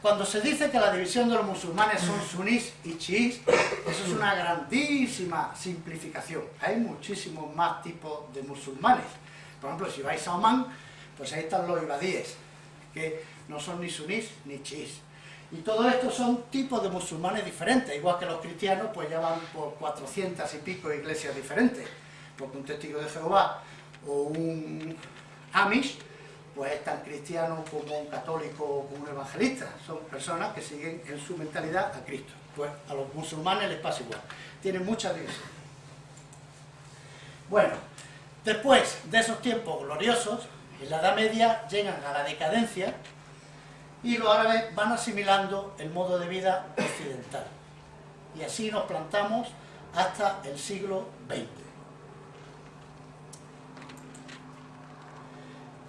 Cuando se dice que la división de los musulmanes son sunís y chiís, eso es una grandísima simplificación. Hay muchísimos más tipos de musulmanes. Por ejemplo, si vais a Oman, pues ahí están los ibadíes, que no son ni sunís ni chiís. Y todo esto son tipos de musulmanes diferentes, igual que los cristianos, pues ya van por 400 y pico iglesias diferentes, porque un testigo de Jehová o un Amish, pues es tan cristiano como un católico o como un evangelista, son personas que siguen en su mentalidad a Cristo. Pues a los musulmanes les pasa igual, tienen mucha división. Bueno, después de esos tiempos gloriosos, en la Edad Media llegan a la decadencia, y los árabes van asimilando el modo de vida occidental. Y así nos plantamos hasta el siglo XX.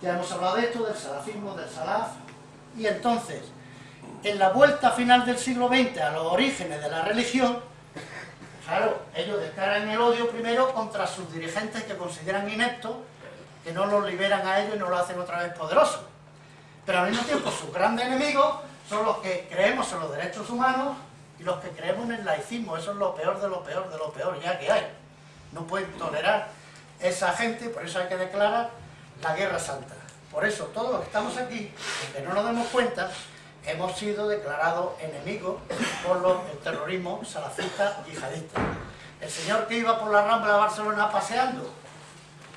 Ya hemos hablado de esto, del salafismo, del salaf, y entonces, en la vuelta final del siglo XX a los orígenes de la religión, claro, ellos descargan el odio primero contra sus dirigentes que consideran ineptos, que no los liberan a ellos y no los hacen otra vez poderosos. Pero al mismo tiempo sus grandes enemigos son los que creemos en los derechos humanos y los que creemos en el laicismo, eso es lo peor de lo peor de lo peor ya que hay. No pueden tolerar esa gente, por eso hay que declarar la guerra santa. Por eso todos los que estamos aquí, aunque no nos demos cuenta, hemos sido declarados enemigos por los, el terrorismo salafista yihadista. El señor que iba por la Rambla de Barcelona paseando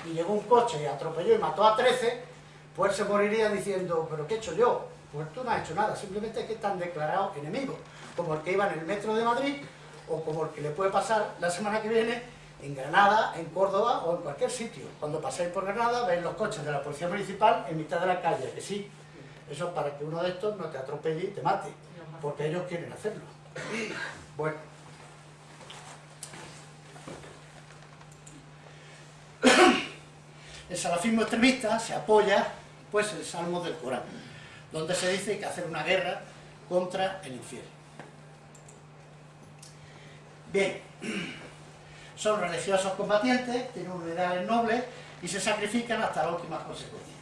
y llegó un coche y atropelló y mató a 13, pues se moriría diciendo, ¿pero qué he hecho yo? Pues tú no has hecho nada, simplemente es que están declarados enemigos, como el que iba en el metro de Madrid, o como el que le puede pasar la semana que viene en Granada, en Córdoba o en cualquier sitio. Cuando paséis por Granada, veis los coches de la Policía Municipal en mitad de la calle, que sí, eso es para que uno de estos no te atropelle y te mate, porque ellos quieren hacerlo. Bueno. El salafismo extremista se apoya pues el Salmo del Corán, donde se dice que hacer una guerra contra el infierno. Bien, son religiosos combatientes, tienen unidades nobles y se sacrifican hasta las últimas consecuencias.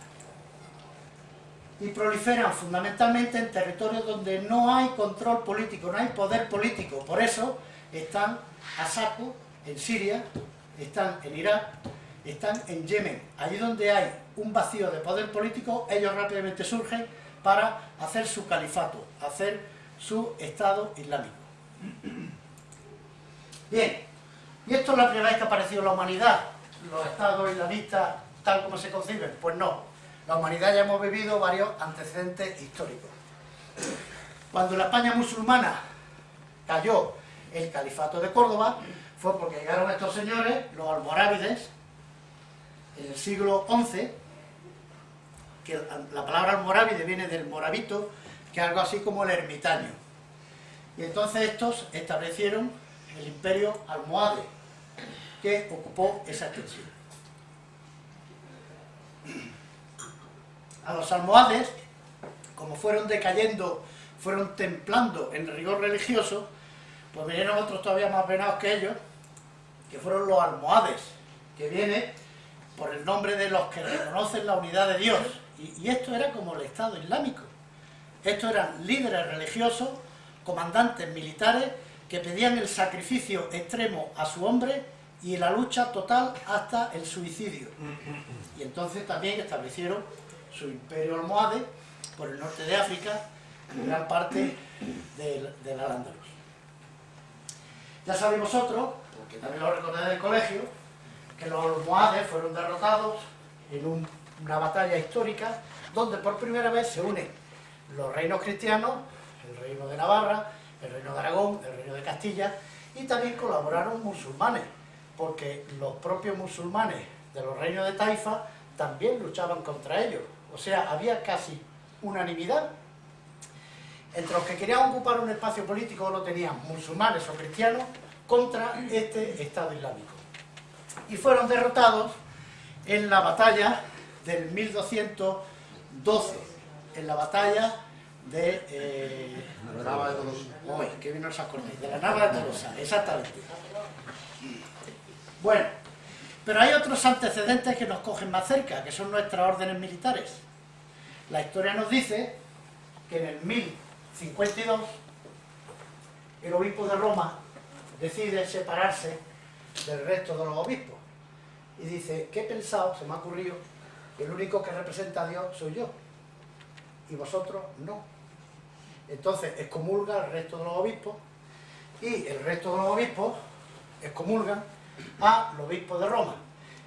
Y proliferan fundamentalmente en territorios donde no hay control político, no hay poder político. Por eso están a saco en Siria, están en Irak, están en Yemen. Allí donde hay un vacío de poder político, ellos rápidamente surgen para hacer su califato, hacer su Estado Islámico. Bien, ¿y esto es la primera vez que ha aparecido la humanidad? ¿Los Estados islamistas tal como se conciben? Pues no, la humanidad ya hemos vivido varios antecedentes históricos. Cuando la España musulmana cayó el califato de Córdoba, fue porque llegaron estos señores, los almorávides, en el siglo XI, que la palabra almorávide viene del moravito, que es algo así como el ermitaño. Y entonces estos establecieron el imperio almohade, que ocupó esa extensión. A los almohades, como fueron decayendo, fueron templando en rigor religioso, pues vinieron otros todavía más venados que ellos, que fueron los almohades, que viene por el nombre de los que reconocen la unidad de Dios. Y, esto era como el Estado Islámico. Estos eran líderes religiosos, comandantes militares, que pedían el sacrificio extremo a su hombre y la lucha total hasta el suicidio. Y entonces también establecieron su imperio almohade por el norte de África, en gran parte del, del Al-Ándalus. Ya sabéis vosotros, porque también lo recordáis del colegio, que los almohades fueron derrotados en una batalla histórica donde por primera vez se unen los reinos cristianos, el reino de Navarra, el reino de Aragón, el reino de Castilla, y también colaboraron musulmanes, porque los propios musulmanes de los reinos de Taifa también luchaban contra ellos. O sea, había casi unanimidad. Entre los que querían ocupar un espacio político lo tenían musulmanes o cristianos contra este Estado Islámico y fueron derrotados en la batalla del 1212, en la batalla de... Eh, la Nava de Tolosa. Que acordáis, de la Nava de Tolosa, exactamente. Bueno, pero hay otros antecedentes que nos cogen más cerca, que son nuestras órdenes militares. La historia nos dice que en el 1052 el obispo de Roma decide separarse del resto de los obispos. Y dice, ¿qué he pensado? Se me ha ocurrido el único que representa a Dios soy yo, y vosotros no. Entonces excomulga al resto de los obispos, y el resto de los obispos excomulgan a los obispos de Roma.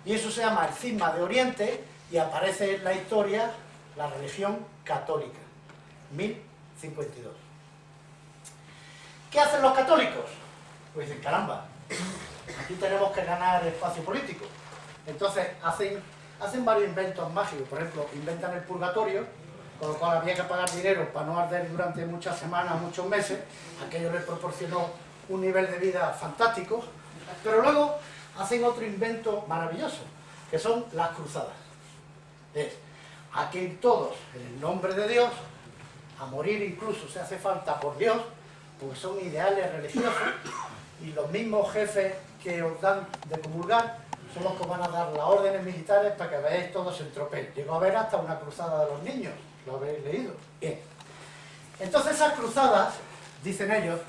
Y eso se llama el cisma de Oriente, y aparece en la historia la religión católica, 1052. ¿Qué hacen los católicos? Pues dicen, caramba, aquí tenemos que ganar espacio político. Entonces hacen, hacen varios inventos mágicos, por ejemplo, inventan el purgatorio, con lo cual había que pagar dinero para no arder durante muchas semanas, muchos meses, aquello les proporcionó un nivel de vida fantástico, pero luego hacen otro invento maravilloso, que son las cruzadas. Es a que ir todos en el nombre de Dios, a morir incluso si hace falta por Dios, porque son ideales religiosos, y los mismos jefes que os dan de comulgar son los que van a dar las órdenes militares para que veáis todos en tropel. Llegó a ver hasta una cruzada de los niños, lo habéis leído. Bien. Entonces esas cruzadas, dicen ellos,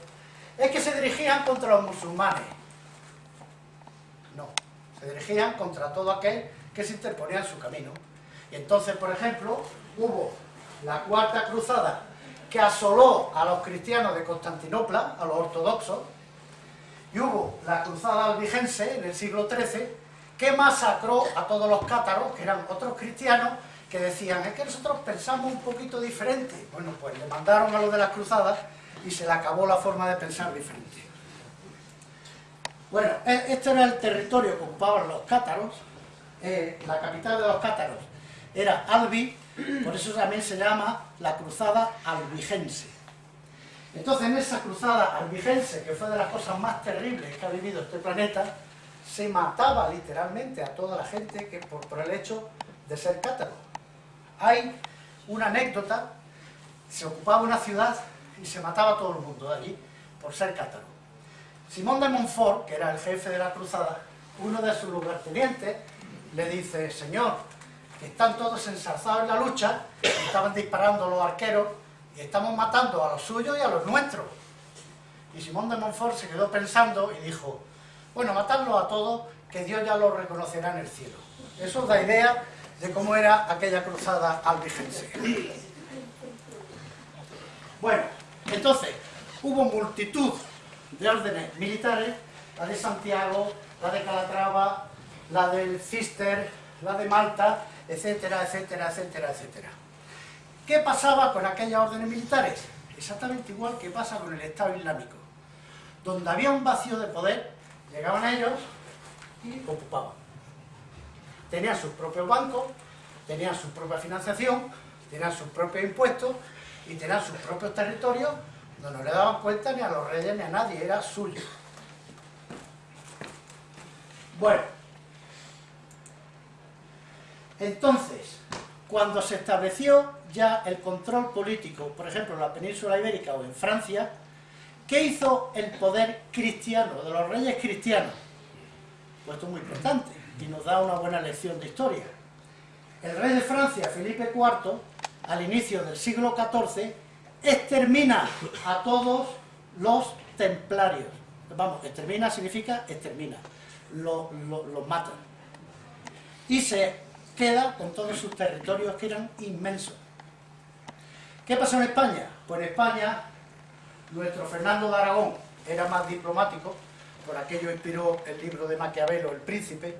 es que se dirigían contra los musulmanes. No, se dirigían contra todo aquel que se interponía en su camino. Y entonces, por ejemplo, hubo la cuarta cruzada que asoló a los cristianos de Constantinopla, a los ortodoxos, y hubo la cruzada albigense en el siglo XIII, que masacró a todos los cátaros, que eran otros cristianos, que decían, es que nosotros pensamos un poquito diferente. Bueno, pues le mandaron a los de las cruzadas y se le acabó la forma de pensar diferente. Bueno, e- este era el territorio que ocupaban los cátaros, eh, la capital de los cátaros era Albi, por eso también se llama la cruzada albigense. Entonces en esa cruzada albigense, que fue de las cosas más terribles que ha vivido este planeta, se mataba literalmente a toda la gente que por, por el hecho de ser cátaro. Hay una anécdota, se ocupaba una ciudad y se mataba a todo el mundo de allí por ser cátaro. Simón de Montfort, que era el jefe de la cruzada, uno de sus lugartenientes, le dice, señor, que están todos ensarzados en la lucha, estaban disparando los arqueros, y estamos matando a los suyos y a los nuestros. Y Simón de Montfort se quedó pensando y dijo, bueno, matadlos a todos, que Dios ya los reconocerá en el cielo. Eso da idea de cómo era aquella cruzada albigense. Bueno, entonces, hubo multitud de órdenes militares, la de Santiago, la de Calatrava, la del Cister, la de Malta, etcétera, etcétera, etcétera, etcétera. ¿Qué pasaba con aquellas órdenes militares? Exactamente igual que pasa con el Estado Islámico. Donde había un vacío de poder, llegaban ellos y ocupaban. Tenían sus propios bancos, tenían su propia financiación, tenían sus propios impuestos y tenían sus propios territorios donde no le daban cuenta ni a los reyes ni a nadie, era suyo. Bueno, entonces, cuando se estableció ya el control político, por ejemplo, en la península ibérica o en Francia, ¿qué hizo el poder cristiano, de los reyes cristianos? Pues esto es muy importante y nos da una buena lección de historia. El rey de Francia, Felipe IV, al inicio del siglo XIV, extermina a todos los templarios. Vamos, extermina significa extermina, los lo, lo matan. Y se queda con todos sus territorios que eran inmensos. ¿Qué pasó en España? Pues en España, nuestro Fernando de Aragón era más diplomático, por aquello inspiró el libro de Maquiavelo, El Príncipe,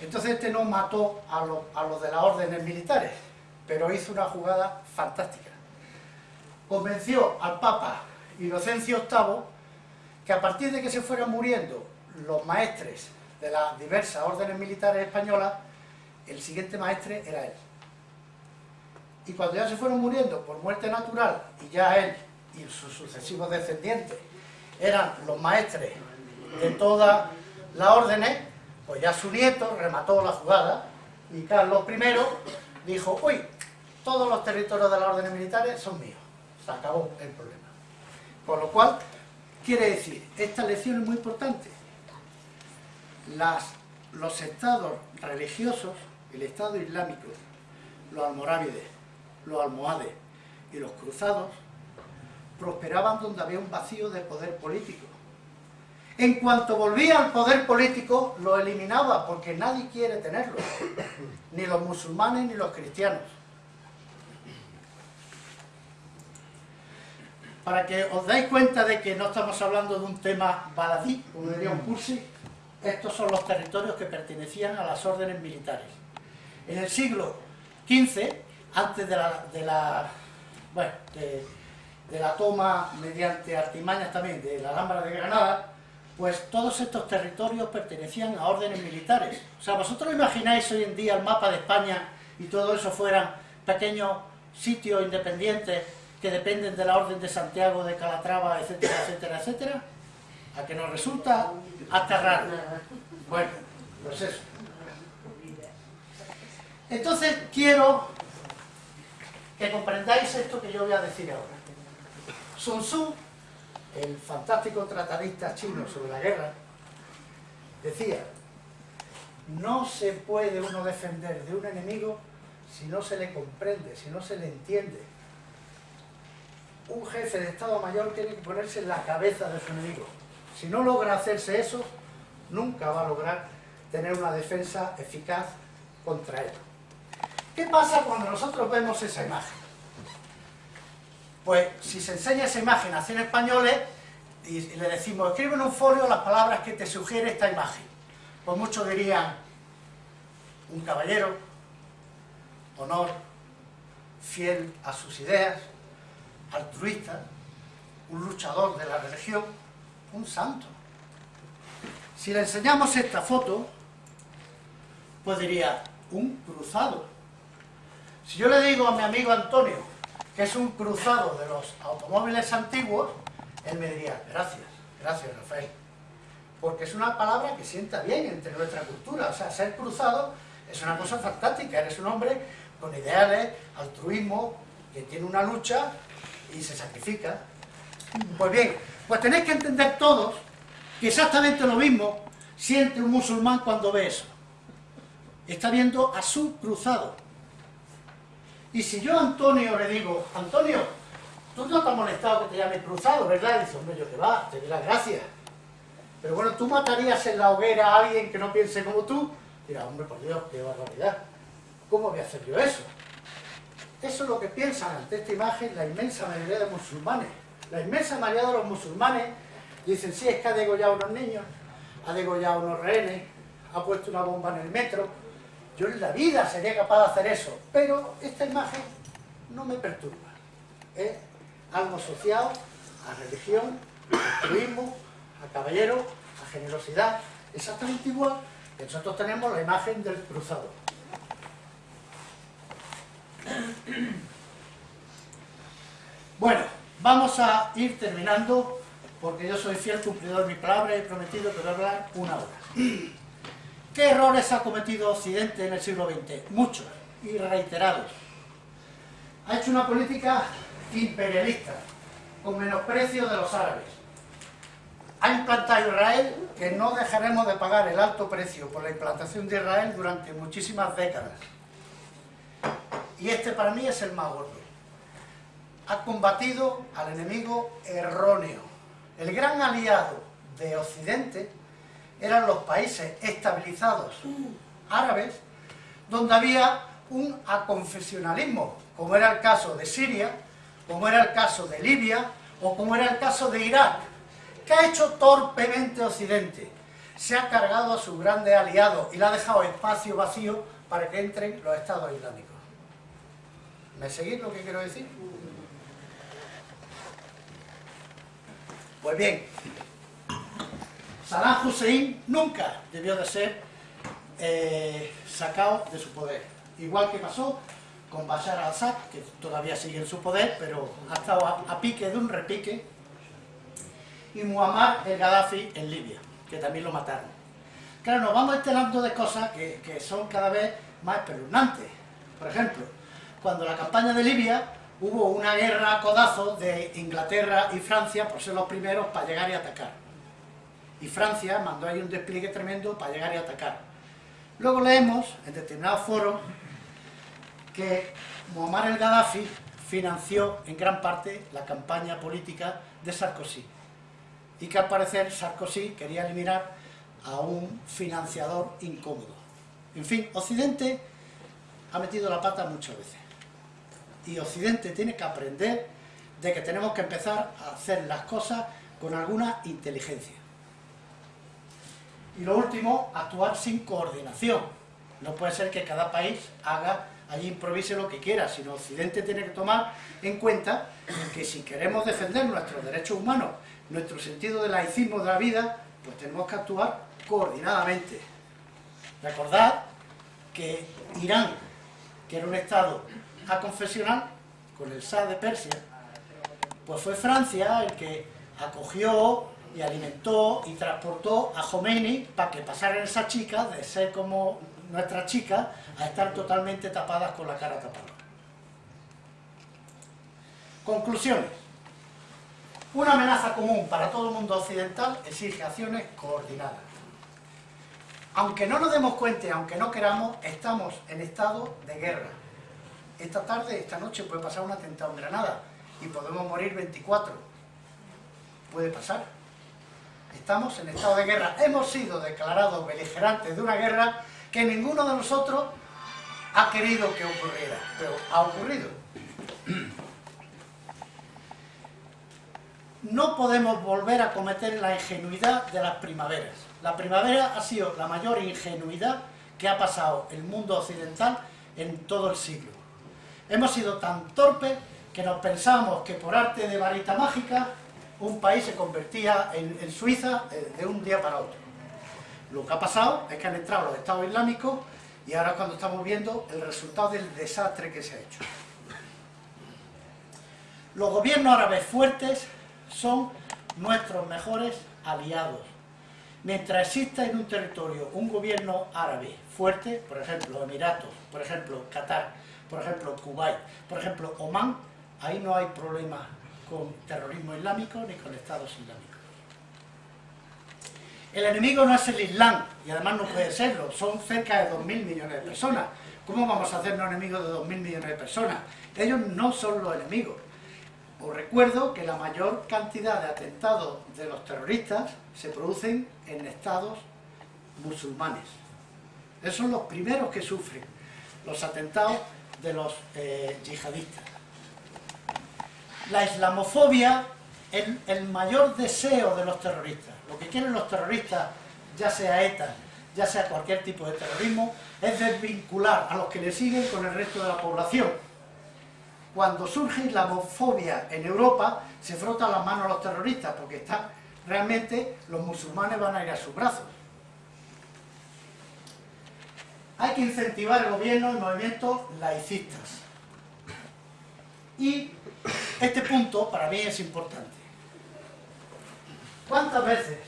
entonces este no mató a los, de las órdenes militares, pero hizo una jugada fantástica. Convenció al Papa Inocencio VIII que a partir de que se fueran muriendo los maestres de las diversas órdenes militares españolas, el siguiente maestre era él. Y cuando ya se fueron muriendo por muerte natural, y ya él y sus sucesivos descendientes eran los maestres de todas las órdenes, pues ya su nieto remató la jugada y Carlos I dijo, uy, todos los territorios de las órdenes militares son míos. Se acabó el problema. Con lo cual, quiere decir, esta lección es muy importante. Los estados religiosos, el estado islámico, los almorávides, los almohades y los cruzados, prosperaban donde había un vacío de poder político. En cuanto volvía al poder político, lo eliminaba, porque nadie quiere tenerlo, ni los musulmanes ni los cristianos. Para que os dais cuenta de que no estamos hablando de un tema baladí, como diría un cursi, estos son los territorios que pertenecían a las órdenes militares. En el siglo XV, antes de la, de la, toma mediante artimañas también de la Alhambra de Granada, pues todos estos territorios pertenecían a órdenes militares. O sea, vosotros imagináis hoy en día el mapa de España y todo eso fueran pequeños sitios independientes que dependen de la orden de Santiago, de Calatrava, etcétera, etcétera, etcétera, a que nos resulta hasta raro. Bueno, pues eso. Entonces quiero que comprendáis esto que yo voy a decir ahora. Sun Tzu, el fantástico tratadista chino sobre la guerra, decía, no se puede uno defender de un enemigo si no se le comprende, si no se le entiende. Un jefe de Estado Mayor tiene que ponerse en la cabeza de su enemigo. Si no logra hacerse eso, nunca va a lograr tener una defensa eficaz contra él. ¿Qué pasa cuando nosotros vemos esa imagen? Pues si se enseña esa imagen a 100 españoles y le decimos, escribe en un folio las palabras que te sugiere esta imagen, pues muchos dirían, un caballero, honor, fiel a sus ideas, altruista, un luchador de la religión, un santo. Si le enseñamos esta foto, pues diría, un cruzado. Si yo le digo a mi amigo Antonio que es un cruzado de los automóviles antiguos, él me diría, gracias, gracias Rafael. Porque es una palabra que sienta bien entre nuestra cultura. O sea, ser cruzado es una cosa fantástica. Eres un hombre con ideales, altruismo, que tiene una lucha y se sacrifica. Pues bien, pues tenéis que entender todos que exactamente lo mismo siente un musulmán cuando ve eso. Está viendo a su cruzado. Y si yo a Antonio le digo, Antonio, tú no te has molestado que te llame cruzado, ¿verdad? Y dice, hombre, yo que va, te doy las gracias. Pero bueno, tú matarías en la hoguera a alguien que no piense como tú. Dirá, hombre, por Dios, qué barbaridad. ¿Cómo voy a hacer yo eso? Eso es lo que piensan ante esta imagen la inmensa mayoría de musulmanes. La inmensa mayoría de los musulmanes dicen, sí, es que ha degollado a unos niños, ha degollado a unos rehenes, ha puesto una bomba en el metro. Yo en la vida sería capaz de hacer eso, pero esta imagen no me perturba. Es algo asociado a religión, a altruismo, a caballero, a generosidad, exactamente igual que nosotros tenemos la imagen del cruzado. Bueno, vamos a ir terminando, porque yo soy fiel cumplidor de mi palabra y he prometido que hablar una hora. ¿Qué errores ha cometido Occidente en el siglo XX? Muchos y reiterados. Ha hecho una política imperialista, con menosprecio de los árabes. Ha implantado Israel que no dejaremos de pagar el alto precio por la implantación de Israel durante muchísimas décadas. Y este para mí es el más gordo. Ha combatido al enemigo erróneo. El gran aliado de Occidente eran los países estabilizados árabes, donde había un aconfesionalismo, como era el caso de Siria, como era el caso de Libia, o como era el caso de Irak. ¿Qué ha hecho torpemente Occidente? Se ha cargado a sus grandes aliados y le ha dejado espacio vacío para que entren los estados islámicos. ¿Me seguís lo que quiero decir? Pues bien, Saddam Hussein nunca debió de ser eh, sacado de su poder. Igual que pasó con Bashar al-Assad, que todavía sigue en su poder, pero ha estado a, pique de un repique, y Muammar el Gaddafi en Libia, que también lo mataron. Claro, nos vamos enterando de cosas que, que son cada vez más espeluznantes. Por ejemplo, cuando la campaña de Libia hubo una guerra a codazos de Inglaterra y Francia por ser los primeros para llegar y atacar. Y Francia mandó ahí un despliegue tremendo para llegar y atacar. Luego leemos en determinados foros que Muammar el Gaddafi financió en gran parte la campaña política de Sarkozy. y que al parecer Sarkozy quería eliminar a un financiador incómodo. En fin, Occidente ha metido la pata muchas veces. Y Occidente tiene que aprender de que tenemos que empezar a hacer las cosas con alguna inteligencia. Y lo último, actuar sin coordinación. No puede ser que cada país haga, allí improvise lo que quiera, sino Occidente tiene que tomar en cuenta que si queremos defender nuestros derechos humanos, nuestro sentido de laicismo de la vida, pues tenemos que actuar coordinadamente. Recordad que Irán, que era un estado aconfesional, con el Shah de Persia, pues fue Francia el que acogió y alimentó y transportó a Khomeini para que pasaran esas chicas de ser como nuestras chicas a estar totalmente tapadas con la cara tapada. Conclusiones. Una amenaza común para todo el mundo occidental exige acciones coordinadas. Aunque no nos demos cuenta, aunque no queramos, estamos en estado de guerra. Esta tarde, esta noche puede pasar un atentado en Granada y podemos morir 24. Puede pasar. Estamos en estado de guerra. Hemos sido declarados beligerantes de una guerra que ninguno de nosotros ha querido que ocurriera, pero ha ocurrido. No podemos volver a cometer la ingenuidad de las primaveras. La primavera ha sido la mayor ingenuidad que ha pasado el mundo occidental en todo el siglo. Hemos sido tan torpes que nos pensamos que por arte de varita mágica un país se convertía en, Suiza eh, de un día para otro. Lo que ha pasado es que han entrado los estados islámicos y ahora cuando estamos viendo el resultado del desastre que se ha hecho. Los gobiernos árabes fuertes son nuestros mejores aliados. Mientras exista en un territorio un gobierno árabe fuerte, por ejemplo Emiratos, por ejemplo Qatar, por ejemplo Kuwait, por ejemplo Omán, ahí no hay problema con terrorismo islámico ni con estados islámicos. El enemigo no es el Islam, y además no puede serlo, son cerca de 2.000 millones de personas. ¿Cómo vamos a hacernos enemigos de 2.000 millones de personas? Ellos no son los enemigos. Os recuerdo que la mayor cantidad de atentados de los terroristas se producen en estados musulmanes. Esos son los primeros que sufren los atentados de los eh, yihadistas. La islamofobia es el mayor deseo de los terroristas. Lo que quieren los terroristas, ya sea ETA, ya sea cualquier tipo de terrorismo, es desvincular a los que le siguen con el resto de la población. Cuando surge islamofobia en Europa, se frotan las manos a los terroristas, porque realmente los musulmanes van a ir a sus brazos. Hay que incentivar el gobierno y movimientos laicistas. Y este punto para mí es importante. ¿Cuántas veces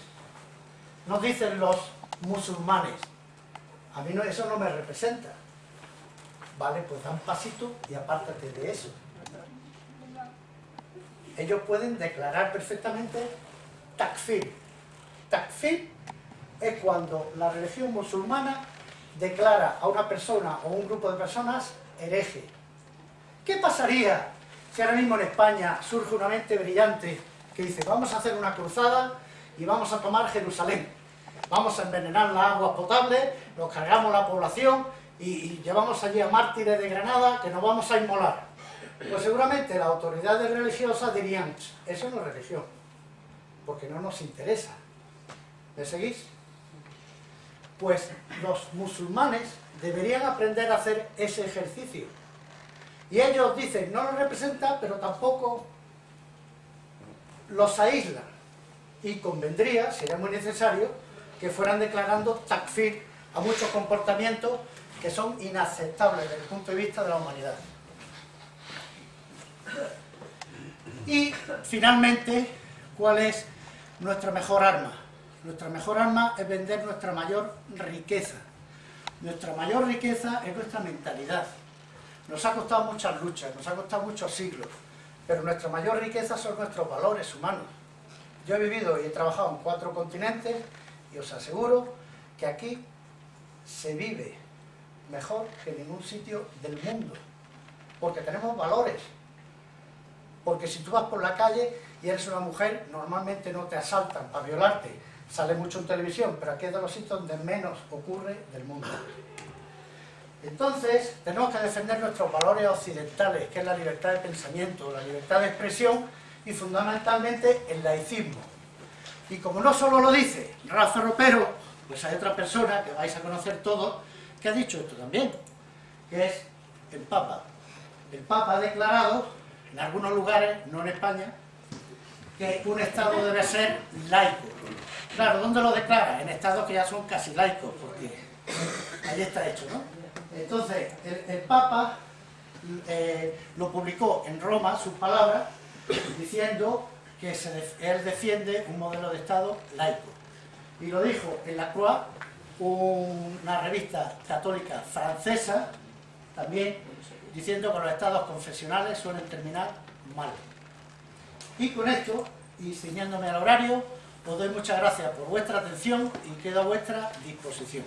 nos dicen los musulmanes, a mí eso no me representa? Vale, pues da un pasito y apártate de eso. Ellos pueden declarar perfectamente takfir. Takfir es cuando la religión musulmana declara a una persona o un grupo de personas hereje. ¿Qué pasaría si ahora mismo en España surge una mente brillante que dice vamos a hacer una cruzada y vamos a tomar Jerusalén? Vamos a envenenar la agua potable, nos cargamos la población y, llevamos allí a mártires de Granada que nos vamos a inmolar. Pues seguramente las autoridades religiosas dirían, eso no es religión, porque no nos interesa. ¿Me seguís? Pues los musulmanes deberían aprender a hacer ese ejercicio. Y ellos dicen, no los representa, pero tampoco los aísla. Y convendría, sería muy necesario, que fueran declarando takfir a muchos comportamientos que son inaceptables desde el punto de vista de la humanidad. Y, finalmente, ¿cuál es nuestra mejor arma? Nuestra mejor arma es vender nuestra mayor riqueza. Nuestra mayor riqueza es nuestra mentalidad. Nos ha costado muchas luchas, nos ha costado muchos siglos, pero nuestra mayor riqueza son nuestros valores humanos. Yo he vivido y he trabajado en cuatro continentes y os aseguro que aquí se vive mejor que en ningún sitio del mundo, porque tenemos valores, porque si tú vas por la calle y eres una mujer, normalmente no te asaltan para violarte. Sale mucho en televisión, pero aquí es de los sitios donde menos ocurre del mundo. Entonces, tenemos que defender nuestros valores occidentales, que es la libertad de pensamiento, la libertad de expresión y fundamentalmente el laicismo. Y como no solo lo dice Rafa Ropero, pues hay otra persona que vais a conocer todos, que ha dicho esto también, que es el Papa. El Papa ha declarado, en algunos lugares, no en España, que un Estado debe ser laico. Claro, ¿dónde lo declara? En estados que ya son casi laicos, porque ahí está hecho, ¿no? Entonces, el, Papa eh, lo publicó en Roma, sus palabras, diciendo que él defiende un modelo de Estado laico. Y lo dijo en La Croix, una revista católica francesa, también diciendo que los estados confesionales suelen terminar mal. Y con esto, y ciñéndome al horario, os doy muchas gracias por vuestra atención y quedo a vuestra disposición.